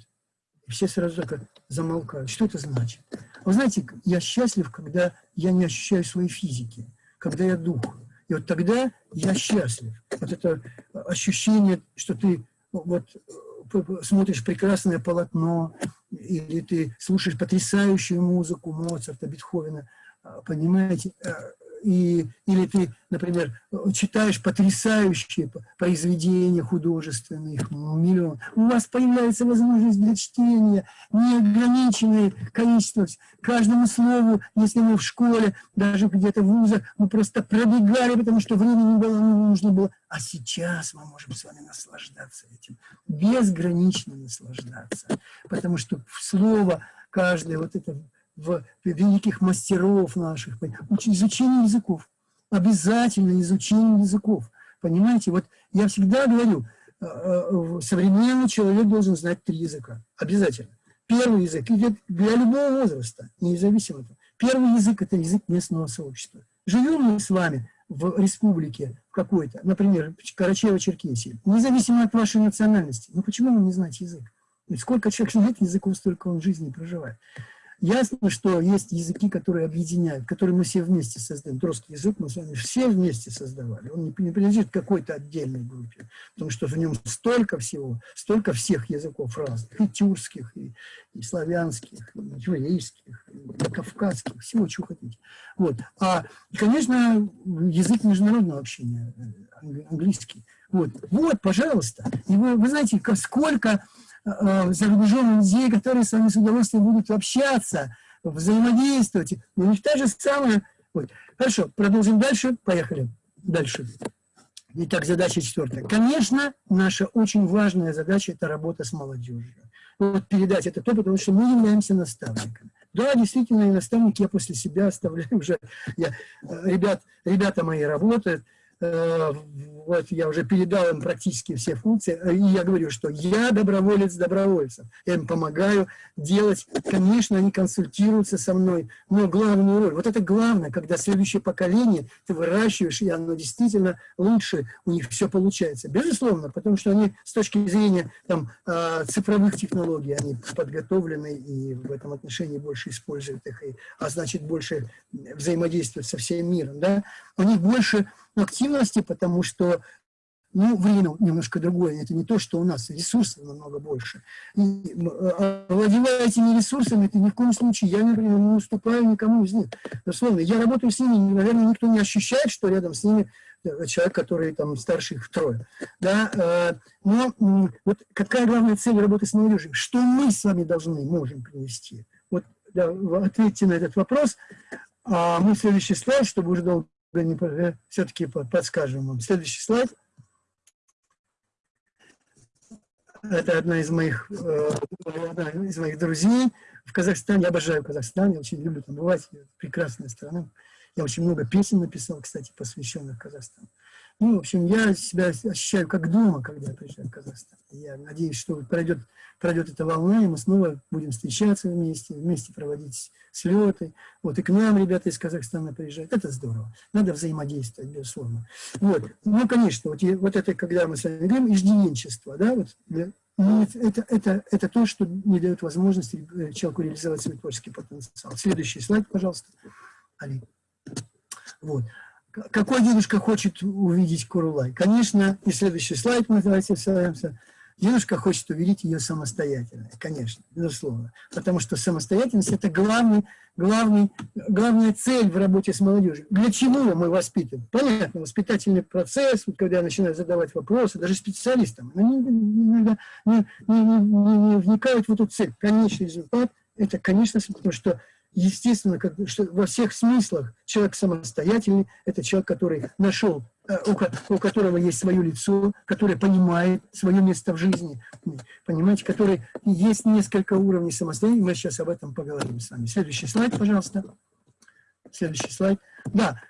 И все сразу так замолкают. Что это значит? Вы знаете, я счастлив, когда я не ощущаю своей физики, когда я дух. И вот тогда я счастлив. Вот это ощущение, что ты вот смотришь прекрасное полотно, или ты слушаешь потрясающую музыку Моцарта, Бетховена, понимаете, и, или ты, например, читаешь потрясающие произведения художественные, их миллион, у вас появляется возможность для чтения, неограниченное количество, каждому слову, если мы в школе, даже где-то в вузах, мы просто пробегали, потому что времени было, нужно было, а сейчас мы можем с вами наслаждаться этим, безгранично наслаждаться, потому что слово каждое вот это в великих мастеров наших, изучение языков, обязательно изучение языков. Понимаете, вот я всегда говорю, э, э, современный человек должен знать три языка, обязательно. Первый язык для любого возраста, независимо от этого. Первый язык – это язык местного сообщества. Живем мы с вами в республике какой-то, например, Карачаево-Черкесии, независимо от вашей национальности, ну почему вы не знаете язык? сколько человек знает языков, столько он жизни проживает. Ясно, что есть языки, которые объединяют, которые мы все вместе создаем. Русский язык мы с вами все вместе создавали. Он не, принадлежит какой-то отдельной группе, потому что в нем столько всего, столько всех языков разных, и тюркских, и, и славянских, и еврейских, и кавказских, всего, чего хотите. Вот. А, конечно, язык международного общения, э, английский. Вот, вот пожалуйста. И вы, вы знаете, сколько за рубежом людей, которые с вами с удовольствием будут общаться, взаимодействовать. У них та же самая... Вот. Хорошо, продолжим дальше. Поехали. Дальше. Итак, задача четвертая. Конечно, наша очень важная задача – это работа с молодежью. Вот передать это то, потому что мы являемся наставниками. Да, действительно, и наставники я после себя оставляю уже. Я, э, ребят, ребята мои работают, э, вот я уже передал им практически все функции, э, и я говорю, что я доброволец добровольцев, я им помогаю делать, конечно, они консультируются со мной, но главную роль, вот это главное, когда следующее поколение ты выращиваешь, и оно действительно лучше, у них все получается, безусловно, потому что они с точки зрения там, э, цифровых технологий, они подготовлены и в этом отношении больше используют их, и, а значит больше взаимодействуют со всем миром, да, у них больше активности, потому что ну, время немножко другое. Это не то, что у нас ресурсов намного больше. И, а, овладевая этими ресурсами, это ни в коем случае, я, например, не уступаю никому из них. Условно, я работаю с ними, наверное, никто не ощущает, что рядом с ними э, человек, который там старше их втрое. Да? Э, но вот какая главная цель работы с молодежью? Что мы с вами должны, можем принести? Вот да, ответьте на этот вопрос. А мы следующий слайд, чтобы уже долго все-таки подскажем вам. Следующий слайд. Это одна из моих, э, одна из моих друзей в Казахстане. Я обожаю Казахстан, я очень люблю там бывать. Прекрасная страна. Я очень много песен написал, кстати, посвященных Казахстану. Ну, в общем, я себя ощущаю как дома, когда я приезжаю в Казахстан. Я надеюсь, что пройдет, пройдет эта волна, и мы снова будем встречаться вместе, вместе проводить слеты. Вот, и к нам ребята из Казахстана приезжают. Это здорово. Надо взаимодействовать, безусловно. Вот. Ну, конечно, вот, вот это, когда мы с вами говорим, иждивенчество, да, вот, ну, это, это, это то, что не дает возможности э, человеку реализовать свой творческий потенциал. Следующий слайд, пожалуйста. Али. Вот. Какой дедушка хочет увидеть Курулай? Конечно, и следующий слайд мы давайте ссылаемся. Дедушка хочет увидеть ее самостоятельной, конечно, безусловно. Потому что самостоятельность – это главный, главный, главная цель в работе с молодежью. Для чего мы воспитываем? Понятно, воспитательный процесс, вот когда я начинаю задавать вопросы, даже специалистам, они иногда не, не, не, не вникают в эту цель. Конечный результат – это, конечно, потому что естественно, как, что во всех смыслах человек самостоятельный, это человек, который нашел, э, у, у которого есть свое лицо, который понимает свое место в жизни, понимаете, который есть несколько уровней самостоятельности, мы сейчас об этом поговорим с вами. Следующий слайд, пожалуйста. Следующий слайд. Да,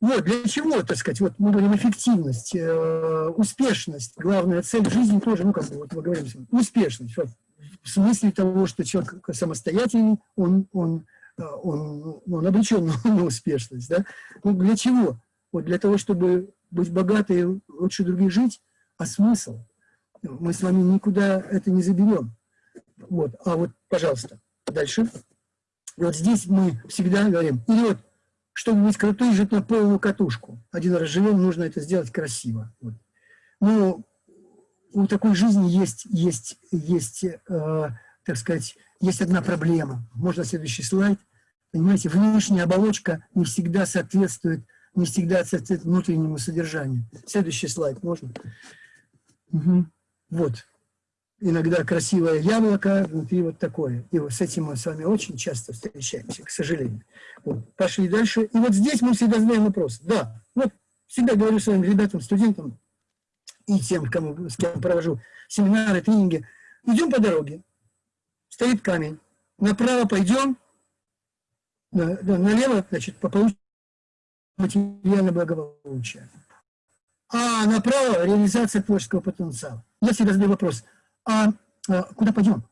вот, для чего, так сказать, вот мы говорим эффективность, э, успешность, главная цель жизни тоже, ну, как бы, вот мы говорим, успешность, вот, в смысле того, что человек самостоятельный, он, он он, он обречен на успешность. Да? Ну, для чего? Вот для того, чтобы быть богатой, лучше других жить, а смысл? Мы с вами никуда это не заберем. Вот. А вот, пожалуйста, дальше. Вот здесь мы всегда говорим, или вот, чтобы быть крутой, жить на полную катушку. Один раз живем, нужно это сделать красиво. Вот. Но у такой жизни есть, есть, есть э, так сказать, есть одна проблема. Можно следующий слайд. Понимаете, внешняя оболочка не всегда соответствует, не всегда соответствует внутреннему содержанию. Следующий слайд можно? Угу. Вот. Иногда красивое яблоко, внутри вот такое. И вот с этим мы с вами очень часто встречаемся, к сожалению. Вот. Пошли дальше. И вот здесь мы всегда задаем вопрос. Да, вот всегда говорю своим ребятам, студентам и тем, кому, с кем провожу семинары, тренинги. Идем по дороге стоит камень. Направо пойдем, налево, значит, получим материальное благополучие. А направо реализация творческого потенциала. Я всегда задаю вопрос, а, а куда пойдем?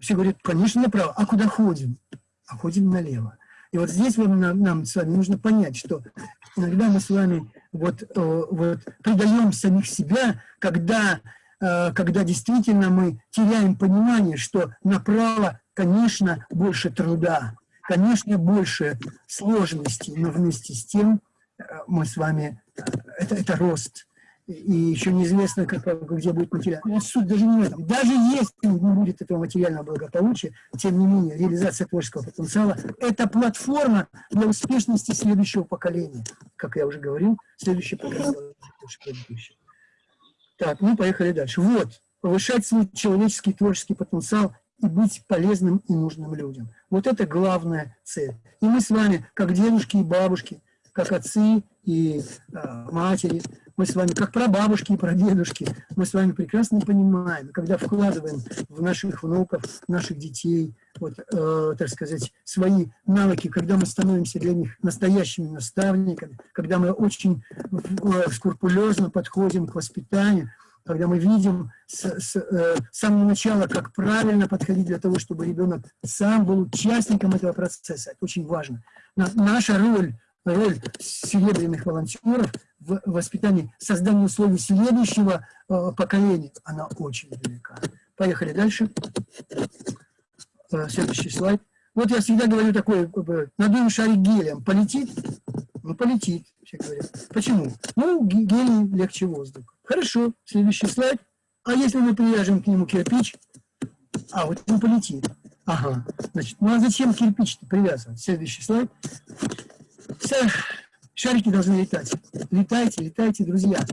Все говорят, конечно, направо. А куда ходим? А ходим налево. И вот здесь вам, нам, нам с вами нужно понять, что иногда мы с вами вот, э, вот предаем самих себя, когда когда действительно мы теряем понимание, что направо, конечно, больше труда, конечно, больше сложностей, но вместе с тем э, мы с вами, э, это, это рост. И еще неизвестно, как, где будет материал. Суть даже не в этом. Даже если не будет этого материального благополучия, тем не менее, реализация творческого потенциала – это платформа для успешности следующего поколения. Как я уже говорил, следующее поколение – так, ну поехали дальше. Вот, повышать свой человеческий творческий потенциал и быть полезным и нужным людям. Вот это главная цель. И мы с вами, как дедушки и бабушки, как отцы и э, матери, мы с вами, как прабабушки и прадедушки, мы с вами прекрасно понимаем, когда вкладываем в наших внуков, наших детей, вот, э, так сказать, свои навыки, когда мы становимся для них настоящими наставниками, когда мы очень э, скрупулезно подходим к воспитанию, когда мы видим с, с, э, с самого начала, как правильно подходить для того, чтобы ребенок сам был участником этого процесса. Это очень важно. На, наша роль, роль серебряных волонтеров в воспитании, создании условий следующего э, поколения, она очень велика. Поехали дальше. Э, следующий слайд. Вот я всегда говорю такое, надуем шарик гелием, полетит? Ну, полетит, все говорят. Почему? Ну, гелий легче воздуха. Хорошо, следующий слайд. А если мы привяжем к нему кирпич, а вот он полетит. Ага, значит, ну а зачем кирпич привязывать? Следующий слайд. Все, шарики должны летать. Летайте, летайте, друзья.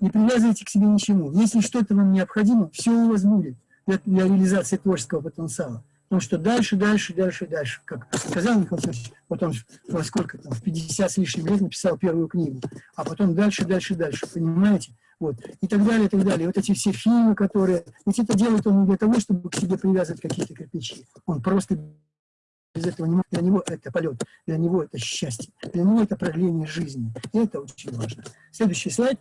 Не привязывайте к себе ничему. Если что-то вам необходимо, все у вас будет для, для реализации творческого потенциала. Потому что дальше, дальше, дальше, дальше. Как сказал Михаил Александрович, вот он во сколько там, в 50 с лишним лет написал первую книгу. А потом дальше, дальше, дальше. Понимаете? вот, и так далее, и так далее. Вот эти все фильмы, которые... Ведь это делает он не для того, чтобы к себе привязывать какие-то кирпичи. Он просто без этого не. Для него это полет, для него это счастье, для него это продление жизни. И это очень важно. Следующий слайд.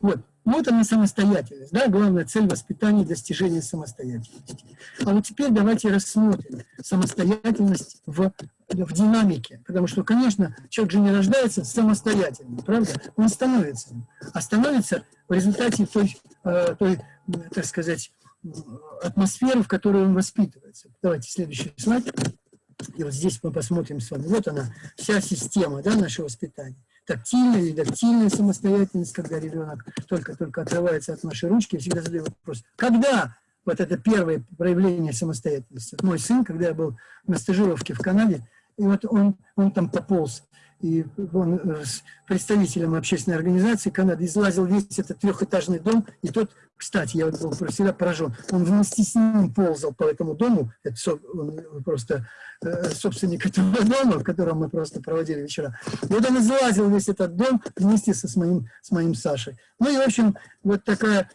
Вот. Вот она самостоятельность, да, главная цель воспитания – достижения самостоятельности. А вот теперь давайте рассмотрим самостоятельность в, в динамике, потому что, конечно, человек же не рождается самостоятельным, правда? Он становится а становится в результате той, э, той так сказать, атмосферы, в которой он воспитывается. Давайте следующий слайд. И вот здесь мы посмотрим с вами. Вот она, вся система да, нашего воспитания тактильная или дактильная самостоятельность, когда ребенок только-только отрывается от нашей ручки, я всегда задаю вопрос, когда вот это первое проявление самостоятельности? Мой сын, когда я был на стажировке в Канаде, и вот он, он там пополз и он э, с представителем общественной организации Канады излазил весь этот трехэтажный дом, и тот, кстати, я был всегда поражен, он вместе с ним ползал по этому дому, это он просто э, собственник этого дома, в котором мы просто проводили вечера. И вот он излазил весь этот дом вместе со, с, моим, с моим Сашей. Ну и, в общем, вот такая,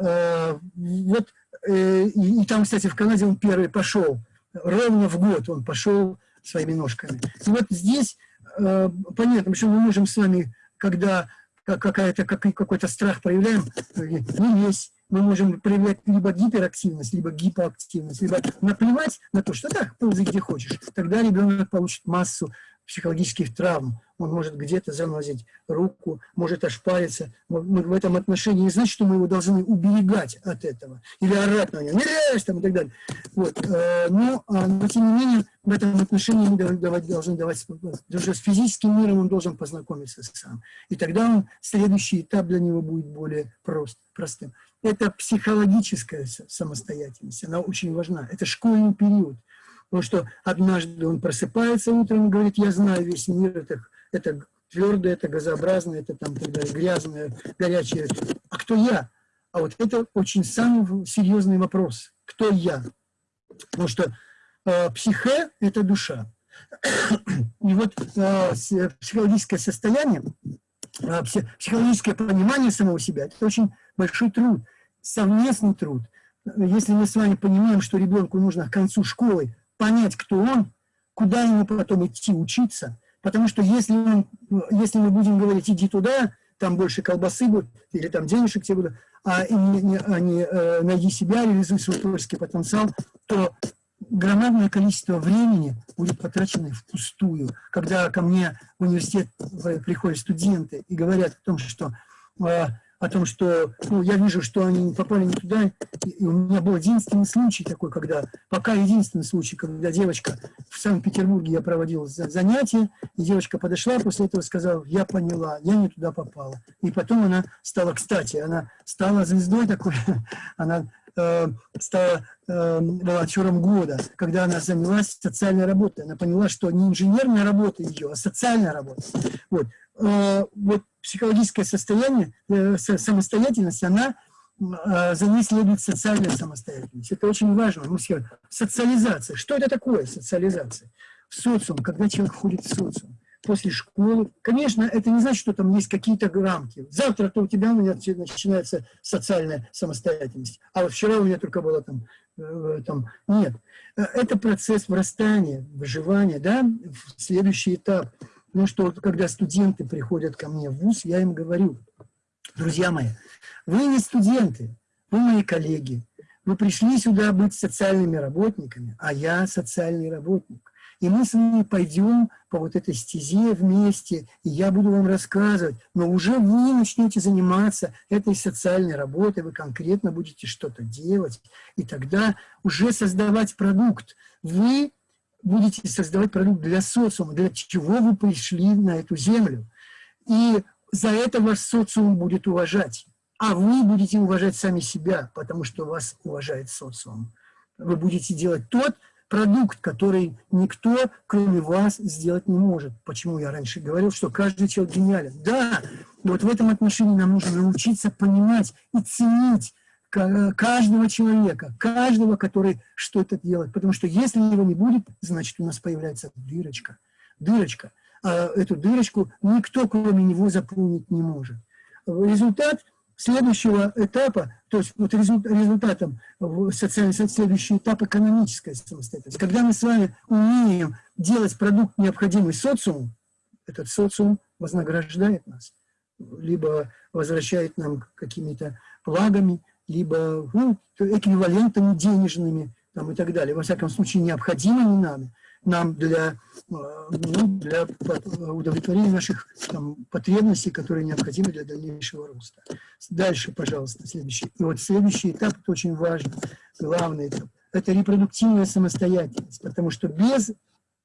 э, вот, э, и, и там, кстати, в Канаде он первый пошел, ровно в год он пошел своими ножками. И вот здесь Э, понятно, что мы можем с вами, когда какая-то какой-то страх проявляем, не весь, мы можем проявлять либо гиперактивность, либо гипоактивность, либо наплевать на то, что так, ползай где хочешь. Тогда ребенок получит массу психологических травм. Он может где-то занозить руку, может ошпариться. Мы в этом отношении не значит, что мы его должны уберегать от этого. Или орать на него, не лезь там и так далее. Вот. Э, но, а, но, тем не менее, в этом отношении мы давать, должны давать... Даже с физическим миром он должен познакомиться сам. И тогда он, следующий этап для него будет более прост, простым. Это психологическая самостоятельность, она очень важна. Это школьный период. Потому что однажды он просыпается утром и говорит, я знаю весь мир, это, это твердое, это газообразное, это там тогда грязное, горячее. А кто я? А вот это очень самый серьезный вопрос. Кто я? Потому что э, психе – это душа. И вот э, психологическое состояние, э, психологическое понимание самого себя – это очень большой труд, совместный труд. Если мы с вами понимаем, что ребенку нужно к концу школы понять, кто он, куда ему потом идти учиться. Потому что если, он, если мы будем говорить, иди туда, там больше колбасы будет, или там денежек тебе будут, а не, а не э, найди себя, реализуй свой творческий потенциал, то громадное количество времени будет потрачено впустую. Когда ко мне в университет приходят студенты и говорят о том, что э, о том, что ну, я вижу, что они попали не туда. И у меня был единственный случай такой, когда, пока единственный случай, когда девочка в Санкт-Петербурге я проводил занятия, и девочка подошла, после этого сказала, я поняла, я не туда попала. И потом она стала, кстати, она стала звездой такой, она э, стала э, волонтером года, когда она занялась социальной работой. Она поняла, что не инженерная работа ее, а социальная работа. Вот. Э, вот психологическое состояние, э, самостоятельность, она, э, за ней следует социальная самостоятельность. Это очень важно. Мы все, социализация. Что это такое социализация? В социум, когда человек входит в социум. после школы. Конечно, это не значит, что там есть какие-то рамки. Завтра-то у тебя у меня начинается социальная самостоятельность, а вот вчера у меня только было там, э, там нет. Это процесс вырастания, выживания, да, следующий этап. Ну что, когда студенты приходят ко мне в ВУЗ, я им говорю, друзья мои, вы не студенты, вы мои коллеги, вы пришли сюда быть социальными работниками, а я социальный работник. И мы с вами пойдем по вот этой стезе вместе, и я буду вам рассказывать, но уже вы начнете заниматься этой социальной работой, вы конкретно будете что-то делать, и тогда уже создавать продукт. Вы будете создавать продукт для социума, для чего вы пришли на эту землю. И за это ваш социум будет уважать. А вы будете уважать сами себя, потому что вас уважает социум. Вы будете делать тот продукт, который никто, кроме вас, сделать не может. Почему я раньше говорил, что каждый человек гениален. Да, вот в этом отношении нам нужно научиться понимать и ценить каждого человека, каждого, который что-то делает. Потому что если его не будет, значит у нас появляется дырочка. Дырочка. А эту дырочку никто, кроме него, заполнить не может. Результат следующего этапа, то есть вот результатом социальной следующий этап экономической самостоятельности. Когда мы с вами умеем делать продукт, необходимый социуму, этот социум вознаграждает нас, либо возвращает нам какими-то благами, либо ну, эквивалентами денежными там, и так далее. Во всяком случае, необходимыми нами, нам для, э, ну, для удовлетворения наших там, потребностей, которые необходимы для дальнейшего роста. Дальше, пожалуйста, следующий. И вот следующий этап, это очень важно, главный этап, это репродуктивная самостоятельность, потому что без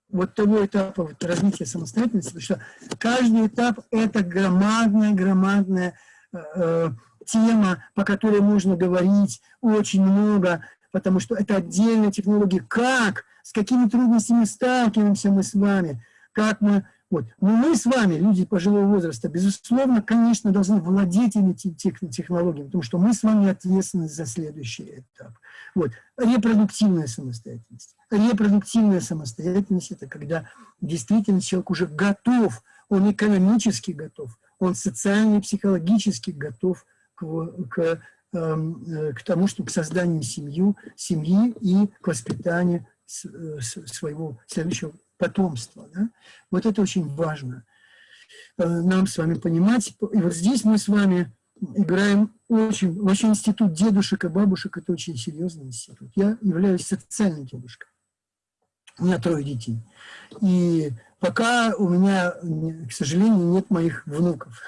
вот того этапа вот, развития самостоятельности, потому что каждый этап – это громадная, громадная э, э тема, по которой можно говорить очень много, потому что это отдельная технология. Как, с какими трудностями сталкиваемся мы с вами, как мы... Вот. Но мы с вами, люди пожилого возраста, безусловно, конечно, должны владеть этими технологиями, потому что мы с вами ответственны за следующий этап. Вот. Репродуктивная самостоятельность. Репродуктивная самостоятельность – это когда действительно человек уже готов, он экономически готов, он социально и психологически готов к, к, эм, э, к тому, что к созданию семью, семьи и к воспитанию э, своего следующего потомства. Да? Вот это очень важно э, нам с вами понимать. И вот здесь мы с вами играем очень... Вообще институт дедушек и бабушек – это очень серьезный институт. Я являюсь социальным дедушкой. У меня трое детей. И пока у меня, к сожалению, нет моих внуков.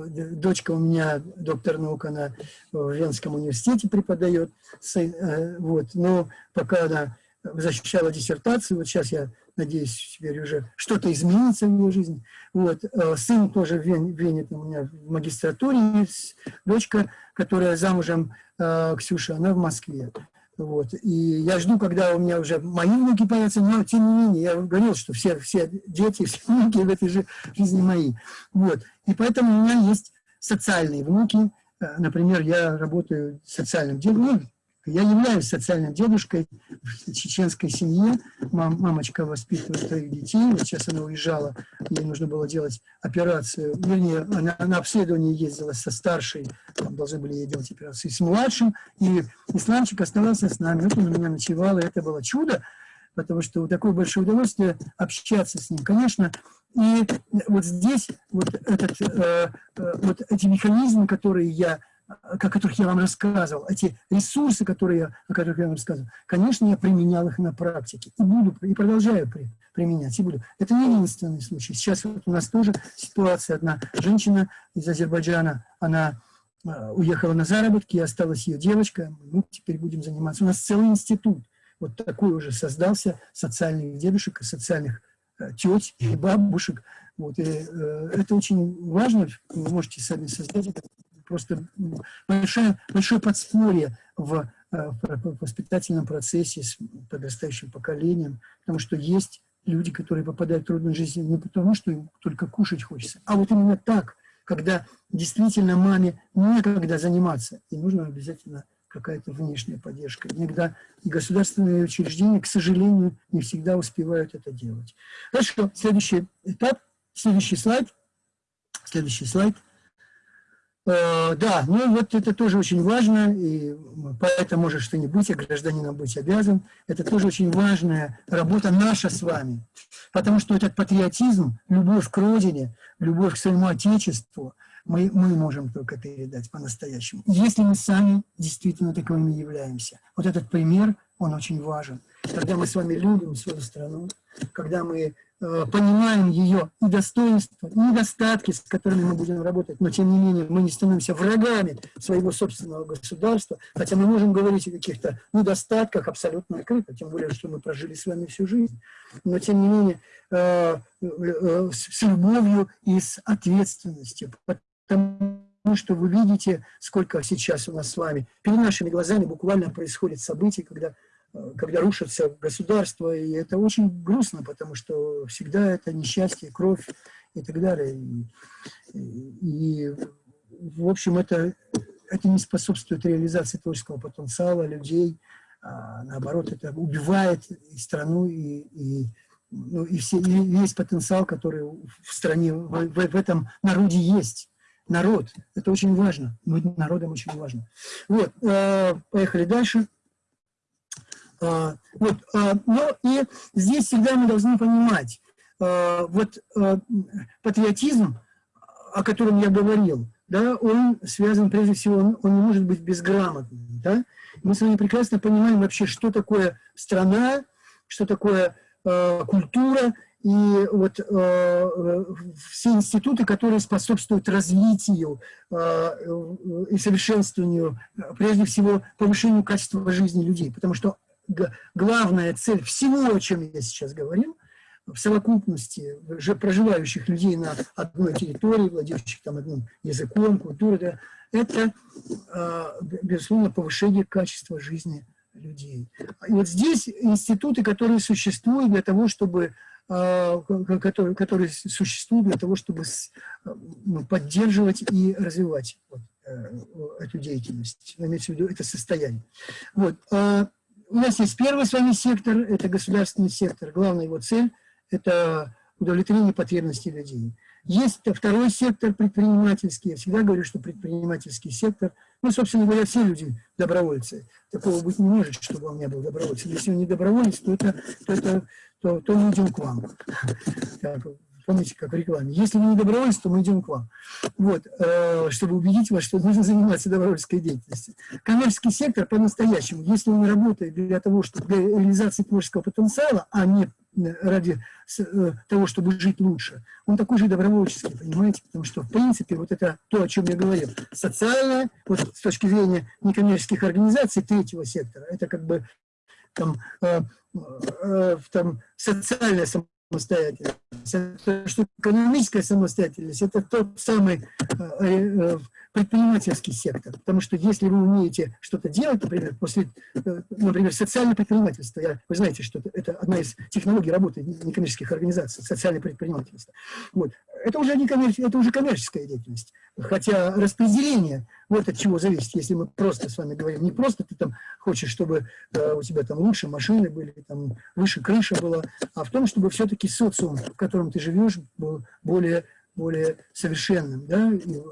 Дочка у меня доктор наук, она в Венском университете преподает. Э, вот, но пока она защищала диссертацию, вот сейчас я надеюсь, теперь уже что-то изменится в ее жизни. Вот. Э, сын тоже в Вене, в Вене у меня в магистратуре, дочка, которая замужем, э, Ксюша, она в Москве. Вот. И я жду, когда у меня уже мои внуки появятся, но тем не менее, я говорил, что все, все дети, все внуки в этой же жизни мои. Вот. И поэтому у меня есть социальные внуки. Э, например, я работаю социальным дедом, ну, я являюсь социальным дедушкой в чеченской семье. Мам, мамочка воспитывает троих детей. Вот сейчас она уезжала, ей нужно было делать операцию. Вернее, она на обследование ездила со старшей, там должны были ей делать операцию, с младшим. И Исламчик оставался с нами. Вот он у меня ночевал, и это было чудо, потому что такое большое удовольствие общаться с ним. Конечно, и вот здесь вот, этот, э, э, вот эти механизмы, которые я о которых я вам рассказывал, эти ресурсы, которые я, о которых я вам рассказывал, конечно, я применял их на практике. И буду, и продолжаю при, применять, и буду. Это не единственный случай. Сейчас вот у нас тоже ситуация. Одна женщина из Азербайджана, она э, уехала на заработки, осталась ее девочка. Мы теперь будем заниматься. У нас целый институт. Вот такой уже создался социальных дедушек и социальных э, теть и бабушек. Вот, и, э, это очень важно. Вы можете сами создать это просто большое, большое подспорье в, э, в воспитательном процессе с подрастающим поколением, потому что есть люди, которые попадают в трудную жизнь не потому, что им только кушать хочется, а вот именно так, когда действительно маме некогда заниматься, и нужно обязательно какая-то внешняя поддержка. Иногда государственные учреждения, к сожалению, не всегда успевают это делать. Хорошо, следующий этап – Следующий слайд. Следующий слайд. Э, да, ну вот это тоже очень важно, и поэтому может что-нибудь, а гражданином быть обязан. Это тоже очень важная работа наша с вами. Потому что этот патриотизм, любовь к родине, любовь к своему отечеству, мы, мы можем только передать по-настоящему. Если мы сами действительно таковыми являемся. Вот этот пример, он очень важен. Когда мы с вами любим свою страну, когда мы понимаем ее и достоинства, и недостатки, с которыми мы будем работать, но тем не менее мы не становимся врагами своего собственного государства, хотя мы можем говорить о каких-то недостатках абсолютно открыто, тем более, что мы прожили с вами всю жизнь, но тем не менее э, э, с любовью и с ответственностью, потому что вы видите, сколько сейчас у нас с вами, перед нашими глазами буквально происходит события, когда когда рушится государство, и это очень грустно, потому что всегда это несчастье, кровь и так далее. И, и в общем, это, это не способствует реализации творческого потенциала людей, а наоборот, это убивает и страну, и, и, ну, и, все, и весь потенциал, который в стране, в, в, в этом народе есть. Народ, это очень важно, быть народом очень важно. Вот, э, поехали дальше. А, вот, а, но и здесь всегда мы должны понимать, а, вот патриотизм, о котором я говорил, да, он связан, прежде всего, он, он не может быть безграмотным. Да? Мы с вами прекрасно понимаем вообще, что такое страна, что такое э, культура, и вот э, все институты, которые способствуют развитию э, и совершенствованию, прежде всего, повышению качества жизни людей. Потому что главная цель всего, о чем я сейчас говорил, в совокупности проживающих людей на одной территории, владеющих там одним языком, культурой, да, это, а, безусловно, повышение качества жизни людей. И вот здесь институты, которые существуют для того, чтобы а, которые, которые существуют для того, чтобы ну, поддерживать и развивать вот, э, эту деятельность, имеется в виду это состояние. Вот. У нас есть первый с вами сектор, это государственный сектор. Главная его цель – это удовлетворение потребностей людей. Есть второй сектор предпринимательский. Я всегда говорю, что предпринимательский сектор, ну, собственно говоря, все люди добровольцы. Такого быть не может, чтобы он не был добровольцем. Если он не доброволец, то, это, то, это, то, то мы идем к вам. Помните, как в рекламе. Если вы не добровольцы, то мы идем к вам. Вот, э, чтобы убедить вас, что нужно заниматься добровольской деятельностью. Коммерческий сектор по-настоящему, если он работает для того, чтобы для реализации творческого потенциала, а не ради э, того, чтобы жить лучше, он такой же добровольческий, понимаете? Потому что, в принципе, вот это то, о чем я говорил, социальное, вот с точки зрения некоммерческих организаций третьего сектора, это как бы там, э, э, там социальное самостоятельность. Что экономическая самостоятельность – это тот самый э, э, предпринимательский сектор. Потому что если вы умеете что-то делать, например, после, э, например, социальное предпринимательство, я, вы знаете, что это одна из технологий работы некоммерческих организаций, социальное предпринимательство. Вот. Это, уже не это уже коммерческая деятельность. Хотя распределение, вот от чего зависит, если мы просто с вами говорим, не просто ты там хочешь, чтобы э, у тебя там лучше машины были, там выше крыша была, а в том, чтобы все-таки социум, котором ты живешь, был более, более совершенным, да, и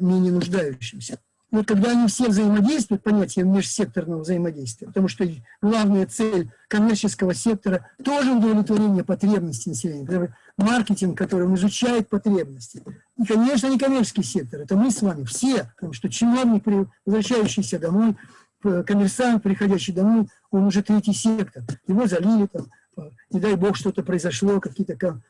менее нуждающимся. Вот когда они все взаимодействуют, понятие межсекторного взаимодействия, потому что главная цель коммерческого сектора тоже удовлетворение потребностей населения. Маркетинг, который он изучает потребности. И, конечно, не коммерческий сектор, это мы с вами, все, потому что чиновник, возвращающийся домой, коммерсант, приходящий домой, он уже третий сектор. Его залили там, не дай бог что-то произошло, какие-то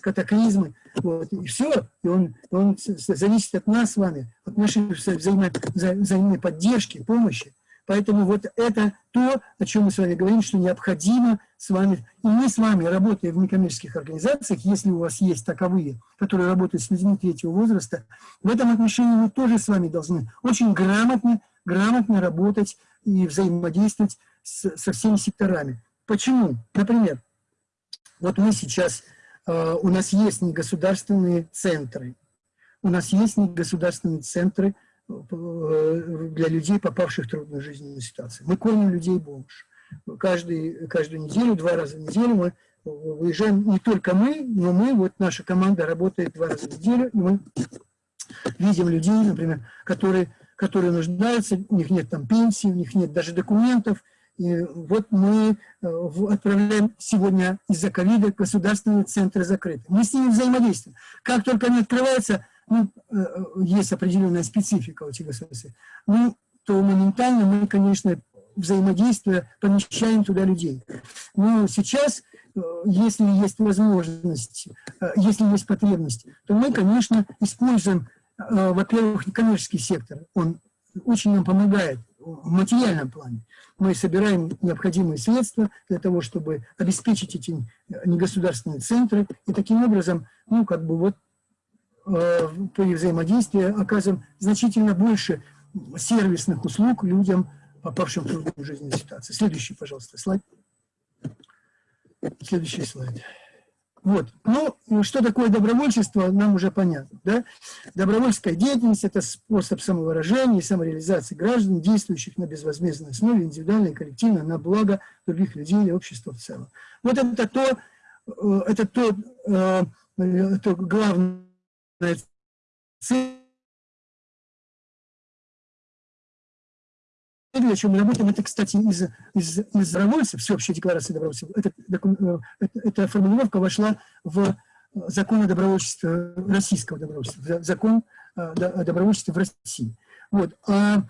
катаклизмы, вот, и все, и он, он зависит от нас с вами, от нашей взаимо, взаимной поддержки, помощи. Поэтому вот это то, о чем мы с вами говорим, что необходимо с вами, и мы с вами, работая в некоммерческих организациях, если у вас есть таковые, которые работают с людьми третьего возраста, в этом отношении мы тоже с вами должны очень грамотно, грамотно работать и взаимодействовать с, со всеми секторами. Почему? Например, вот мы сейчас, э, у нас есть негосударственные центры, у нас есть негосударственные центры э, для людей, попавших в трудную жизненную ситуацию. Мы кормим людей бомж. Каждый, каждую неделю, два раза в неделю мы выезжаем не только мы, но мы, вот наша команда работает два раза в неделю, и мы видим людей, например, которые, которые нуждаются, у них нет там пенсии, у них нет даже документов, вот мы э, отправляем сегодня из-за ковида государственные центры закрыты. Мы с ними взаимодействуем. Как только они открываются, ну, э, э, есть определенная специфика у этих государств, ну, то моментально мы, конечно, взаимодействуя, помещаем туда людей. Но сейчас, если есть возможность, если есть потребность, то мы, конечно, используем, во-первых, коммерческий сектор. Он очень нам помогает в материальном плане. Мы собираем необходимые средства для того, чтобы обеспечить эти негосударственные центры, и таким образом, ну, как бы вот э, при взаимодействии оказываем значительно больше сервисных услуг людям, попавшим в трудную жизненную ситуацию. Следующий, пожалуйста, слайд. Следующий слайд. Вот. Ну, что такое добровольчество, нам уже понятно. Да? Добровольческая деятельность – это способ самовыражения и самореализации граждан, действующих на безвозмездной основе, индивидуально и коллективно, на благо других людей или общества в целом. Вот это то, э, это то, э, то главное цель, о чем мы работаем, это, кстати, из, из, из добровольцев, всеобщая декларация добровольцев, это, э, эта формулировка вошла в закон о добровольчестве, российского добровольчества, закон о добровольчестве в России. Вот. А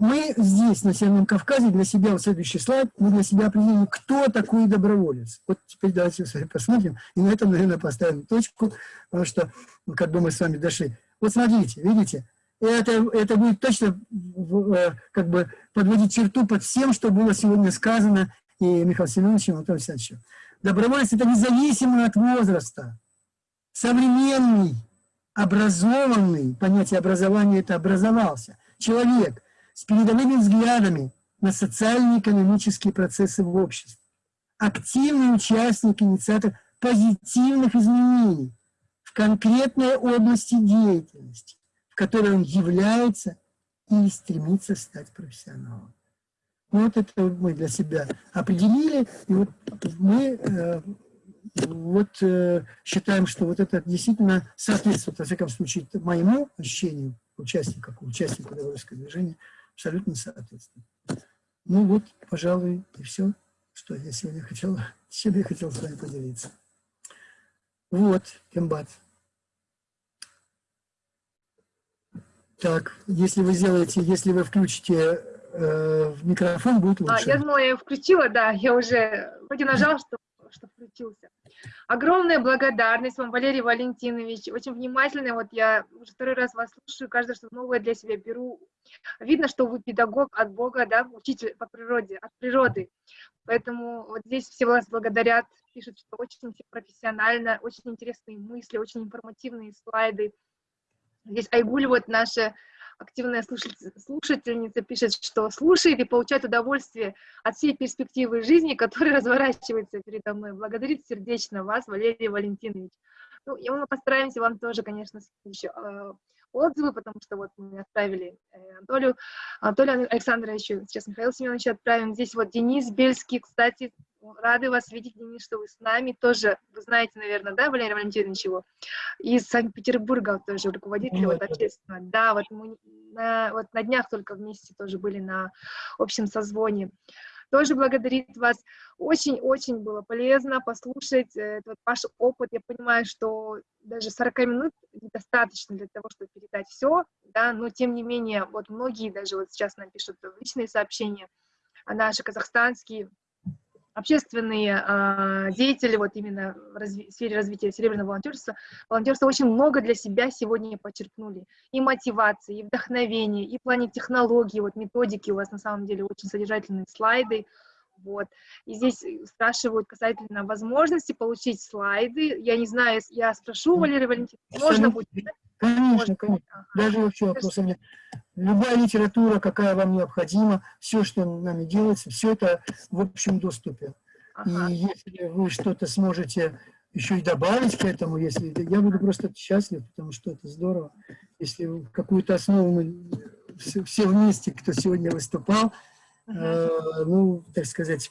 мы здесь, на Северном Кавказе, для себя, вот следующий слайд, мы для себя определили, кто такой доброволец. Вот теперь давайте посмотрим, и на этом, наверное, поставим точку, потому что, как бы мы с вами дошли. Вот смотрите, видите, это, это будет точно э, как бы подводить черту под всем, что было сегодня сказано и Михаилом Семеновичем, и Антоном Александровичем. Добровольец – это независимо от возраста. Современный, образованный, понятие образования – это образовался, человек с передовыми взглядами на социально-экономические процессы в обществе. Активный участник, инициатор позитивных изменений в конкретной области деятельности которой он является и стремится стать профессионалом. Вот это мы для себя определили, и вот мы э, вот, э, считаем, что вот это действительно соответствует, во всяком случае, моему ощущению участника, участника добровольского движения, абсолютно соответствует. Ну вот, пожалуй, и все, что я сегодня хотел, чем я хотел с вами поделиться. Вот, Кембат. Так, если вы сделаете, если вы включите э, микрофон, будет лучше. А, я думала, я включила, да, я уже вроде нажала, что, что включился. Огромная благодарность вам, Валерий Валентинович, очень внимательно, вот я уже второй раз вас слушаю, каждое что новое для себя беру. Видно, что вы педагог от Бога, да, учитель по природе, от природы. Поэтому вот здесь все вас благодарят, пишут, что очень профессионально, очень интересные мысли, очень информативные слайды. Здесь Айгуль, вот наша активная слушательница, пишет, что слушает и получает удовольствие от всей перспективы жизни, которая разворачивается передо мной. Благодарит сердечно вас, Валерий Валентинович. Ну, и мы постараемся вам тоже, конечно, еще э, отзывы, потому что вот мы отправили э, Анатолию, Анатолию Александровичу, сейчас Михаил Семенович отправим. Здесь вот Денис Бельский, кстати, рады вас видеть, Денис, что вы с нами. Тоже, вы знаете, наверное, да, Валерий Валентинович его? Из Санкт-Петербурга тоже руководитель вот, общественного. Да, вот мы на, вот на днях только вместе тоже были на общем созвоне. Тоже благодарит вас. Очень-очень было полезно послушать э, этот ваш опыт. Я понимаю, что даже 40 минут недостаточно для того, чтобы передать все, да, но тем не менее, вот многие даже вот сейчас нам пишут личные сообщения, а наши казахстанские общественные э, деятели, вот именно в, разви сфере развития серебряного волонтерства, волонтерство очень много для себя сегодня почерпнули. И мотивации, и вдохновения, и в плане технологий, вот методики у вас на самом деле очень содержательные слайды. Вот. И здесь спрашивают касательно возможности получить слайды. Я не знаю, я спрошу Валерия Валентиновна, можно будет? Конечно, конечно. Ага. Даже вообще вопросов нет. Любая литература, какая вам необходима, все, что нами делается, все это в общем доступе. Ага. И если вы что-то сможете еще и добавить к этому, если я буду просто счастлив, потому что это здорово. Если какую-то основу мы все, все вместе, кто сегодня выступал, э, ну, так сказать,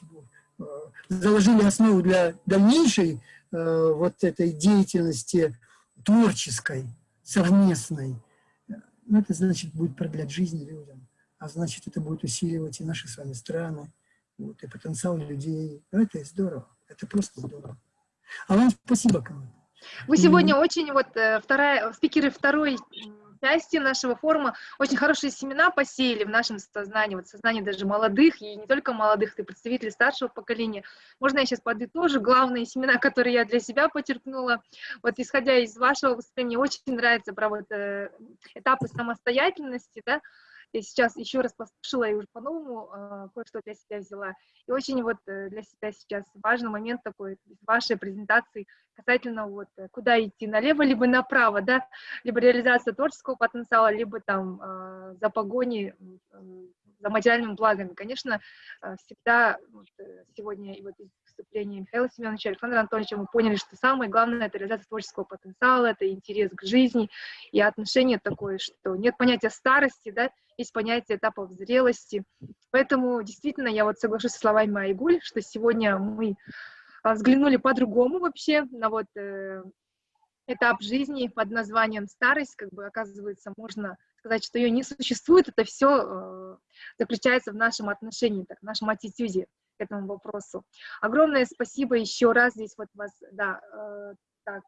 заложили основу для дальнейшей э, вот этой деятельности творческой, совместной. Ну, это значит будет продлять жизнь людям, а значит это будет усиливать и наши с вами страны, вот, и потенциал людей. Ну, это здорово, это просто здорово. А вам спасибо, команда. Вы сегодня очень, вот, э, вторая, спикеры второй части нашего форума очень хорошие семена посеяли в нашем сознании, вот сознании даже молодых, и не только молодых, и представителей старшего поколения. Можно я сейчас подытожу главные семена, которые я для себя почерпнула. Вот исходя из вашего выступления, очень нравится про вот э, этапы самостоятельности, да, я сейчас еще раз послушала и уже по-новому э, кое-что для себя взяла. И очень вот э, для себя сейчас важный момент такой в вашей презентации касательно вот э, куда идти, налево либо направо, да, либо реализация творческого потенциала, либо там э, за погони э, за материальными благами. Конечно, э, всегда вот, э, сегодня и вот из выступления Михаила Семеновича, Александра Анатольевича. Мы поняли, что самое главное — это реализация творческого потенциала, это интерес к жизни и отношение такое, что нет понятия старости, да, есть понятие этапов зрелости. Поэтому действительно я вот соглашусь со словами Айгуль, что сегодня мы а, взглянули по-другому вообще на вот э, этап жизни под названием старость, как бы оказывается можно сказать, что ее не существует, это все э, заключается в нашем отношении, так, в нашем аттитюде к этому вопросу. Огромное спасибо еще раз здесь вот вас, да, э, так,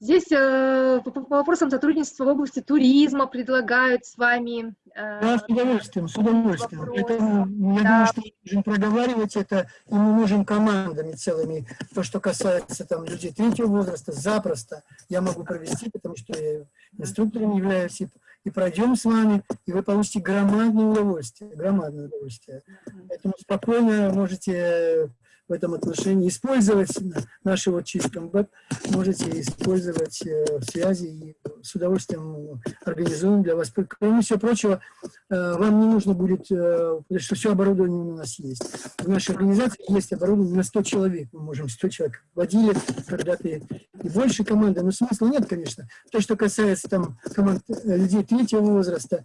Здесь э, по, по вопросам сотрудничества в области туризма предлагают с вами... Э, да, с удовольствием, с удовольствием. Вопрос. Поэтому я да. думаю, что мы можем проговаривать это, и мы можем командами целыми. То, что касается там людей третьего возраста, запросто я могу провести, потому что я инструктором являюсь, и, и пройдем с вами, и вы получите громадное удовольствие, громадное удовольствие. Поэтому спокойно можете в этом отношении. Использовать наши вот чистом веб можете использовать э, связи и с удовольствием организуем для вас. Кроме всего прочего, э, вам не нужно будет, э, потому что все оборудование у нас есть. В нашей организации есть оборудование на 100 человек. Мы можем 100 человек водили когда-то и больше команды, но смысла нет, конечно. То, что касается там команд людей третьего возраста,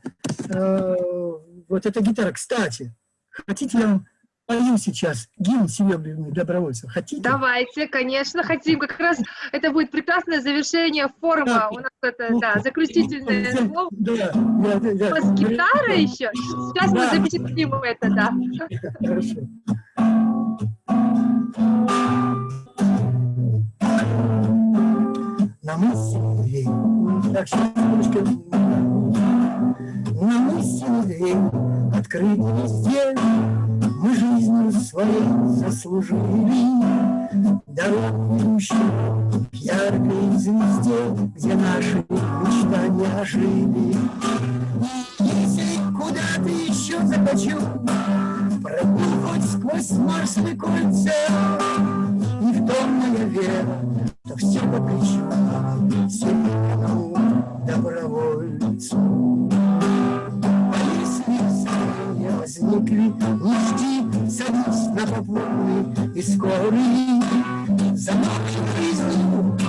вот эта гитара, кстати, хотите я вам пою сейчас гимн серебряный добровольцев. Хотите? Давайте, конечно, хотим. Как раз это будет прекрасное завершение форума. Да. У нас это, ну, да, заключительное ну, слово. Да, да, да, У вас гитара еще? Сейчас да. мы запечатлим это, да. Хорошо. На мысли, так, сейчас, на мысли, открыть везде, мы жизнью своей заслужили Дорогу к яркой звезде, Где наши мечтания жили. И если куда-то еще захочу, Пройду хоть сквозь Марсовые кольца, И в том моя вера, что все покричу, Всему добровольцу возникли, не на попутный и скорый. За новой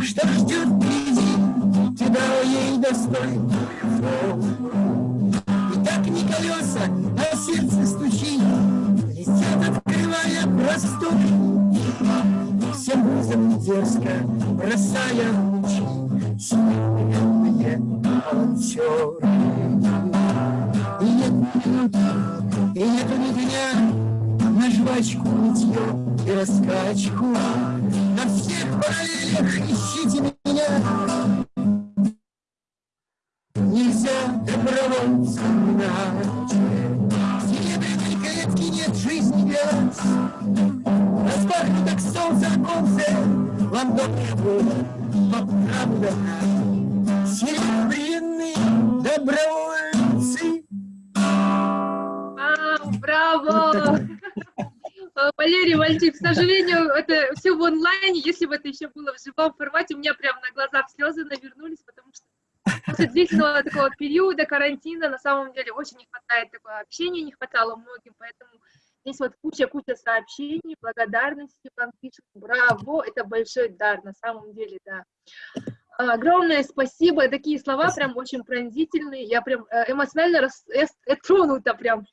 что ждет впереди, тебя ей достойный И так не колеса, а сердце стучит, летят, открывая простор. Всем вызов дерзко, бросая в живом формате, у меня прямо на глазах слезы навернулись, потому что после длительного такого периода карантина на самом деле очень не хватает такого общения, не хватало многим, поэтому здесь вот куча-куча сообщений, благодарности вам пишут, браво, это большой дар, на самом деле, да. Огромное спасибо, такие слова прям очень пронзительные, я прям э, эмоционально рас, э, тронута прям.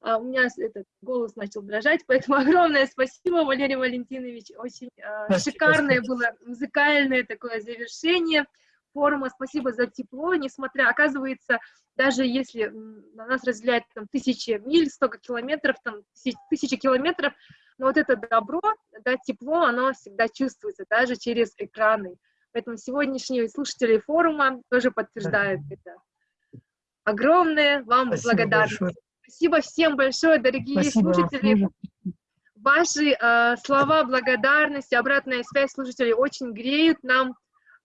А у меня этот голос начал дрожать, поэтому огромное спасибо, Валерий Валентинович. Очень э, шикарное было музыкальное такое завершение форума. Спасибо за тепло, несмотря, оказывается, даже если на нас разделяет там тысячи миль, столько километров, там тысячи, тысячи километров, но вот это добро, да, тепло, оно всегда чувствуется, даже через экраны. Поэтому сегодняшние слушатели форума тоже подтверждают да. это. Огромное вам благодарность. Большое. Спасибо всем большое, дорогие Спасибо слушатели. Ваши э, слова благодарности, обратная связь слушателей очень греют нам э,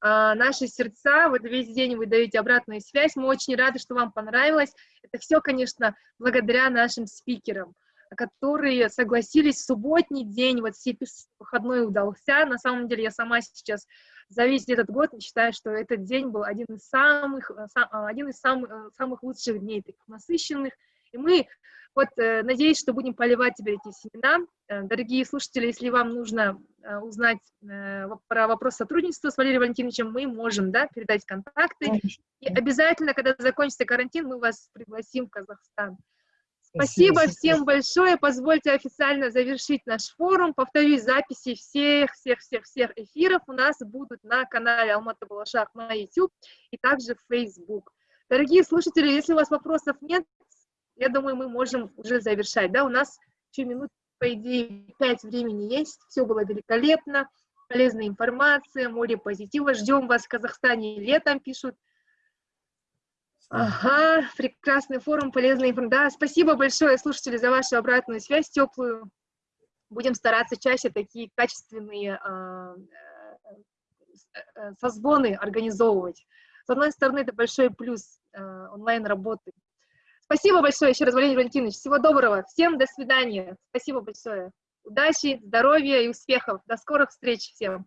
наши сердца. Вот весь день вы даете обратную связь. Мы очень рады, что вам понравилось. Это все, конечно, благодаря нашим спикерам, которые согласились в субботний день, вот все выходной удался. На самом деле я сама сейчас за весь этот год считаю, что этот день был один из самых, э, а, один из самых, э, самых лучших дней, таких насыщенных. И мы, вот, э, надеюсь, что будем поливать теперь эти семена. Дорогие слушатели, если вам нужно узнать про вопрос сотрудничества с Валерием Валентиновичем, мы можем, да, передать контакты. И обязательно, когда закончится карантин, мы вас пригласим в Казахстан. Спасибо, Спасибо всем большое. Позвольте официально завершить наш форум. Повторюсь, записи всех-всех-всех-всех эфиров у нас будут на канале Алмата Балашах на YouTube и также в Facebook. Дорогие слушатели, если у вас вопросов нет, я думаю, мы можем уже завершать. Да, у нас еще минут, по идее, пять времени есть. Все было великолепно, полезная информация, море позитива. Ждем вас в Казахстане летом, пишут. Ага, прекрасный форум, полезная информация. Да, спасибо большое, слушатели, за вашу обратную связь теплую. Будем стараться чаще такие качественные э, э, созвоны организовывать. С одной стороны, это большой плюс э, онлайн-работы. Спасибо большое еще раз, Валерий Валентинович. Всего доброго. Всем до свидания. Спасибо большое. Удачи, здоровья и успехов. До скорых встреч всем.